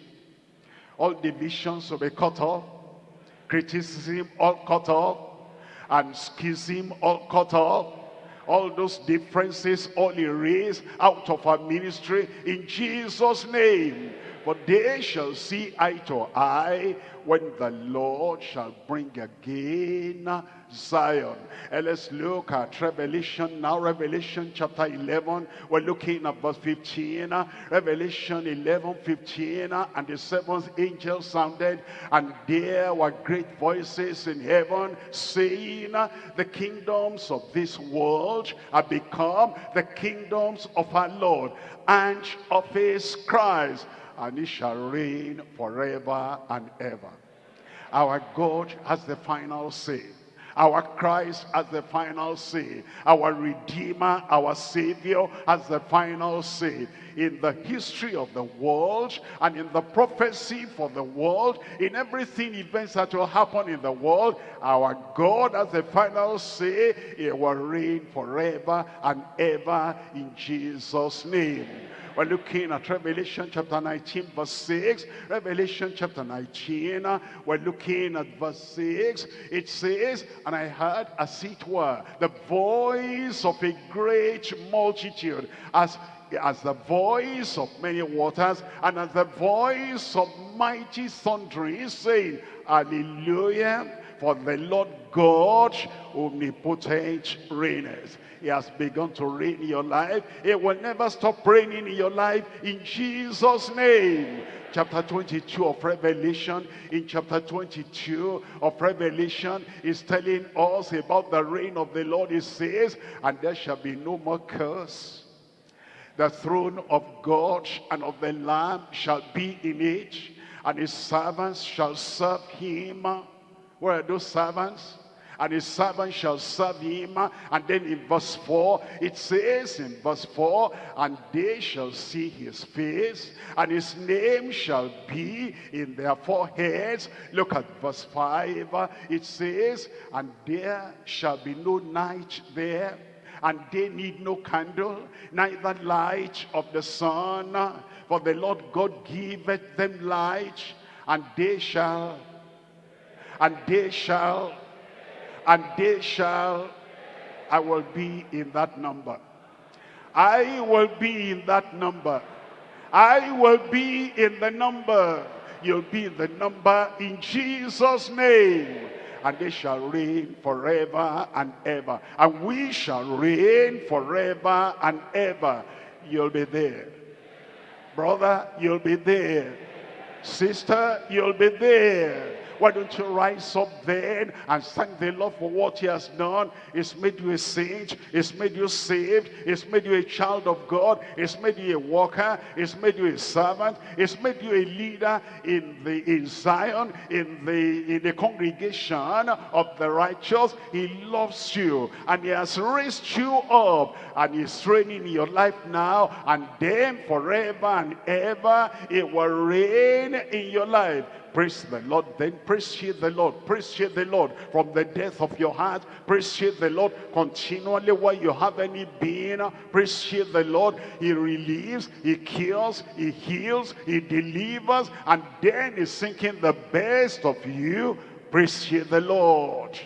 all divisions will be cut off criticism all cut off and schism all cut off all those differences all erased out of our ministry in Jesus name but they shall see eye to eye when the Lord shall bring again Zion. And let's look at Revelation now. Revelation chapter 11. We're looking at verse 15. Revelation 11, 15. And the seventh angel sounded. And there were great voices in heaven saying, The kingdoms of this world have become the kingdoms of our Lord and of his Christ and he shall reign forever and ever. Our God has the final say. Our Christ as the final say. Our Redeemer, our Savior as the final say. In the history of the world and in the prophecy for the world, in everything events that will happen in the world, our God as the final say, he will reign forever and ever in Jesus' name. We're looking at Revelation chapter 19 verse 6. Revelation chapter 19, we're looking at verse 6. It says, And I heard as it were the voice of a great multitude as as the voice of many waters and as the voice of mighty thundering saying, Hallelujah, for the Lord God omnipotent reigneth. He has begun to reign in your life. He will never stop reigning in your life in Jesus' name. Chapter 22 of Revelation, in chapter 22 of Revelation, is telling us about the reign of the Lord. He says, and there shall be no more curse. The throne of God and of the Lamb shall be in it, and his servants shall serve him. Where are those servants? and his servant shall serve him. And then in verse 4, it says in verse 4, and they shall see his face, and his name shall be in their foreheads. Look at verse 5, it says, and there shall be no night there, and they need no candle, neither light of the sun, for the Lord God giveth them light, and they shall, and they shall and they shall, I will be in that number. I will be in that number. I will be in the number. You'll be in the number in Jesus' name. And they shall reign forever and ever. And we shall reign forever and ever. You'll be there. Brother, you'll be there. Sister, you'll be there. Why don't you rise up then and thank the Lord for what he has done? He's made you a saint. He's made you saved. He's made you a child of God. He's made you a worker. He's made you a servant. He's made you a leader in the in Zion, in the in the congregation of the righteous. He loves you and he has raised you up and he's training in your life now and then forever and ever it will reign in your life Praise the Lord. Then praise ye the Lord. Praise ye the Lord from the depth of your heart. Praise ye the Lord continually while you have any being. Praise ye the Lord. He relieves, he cures, he heals, he delivers, and then he's thinking the best of you. Praise ye the Lord.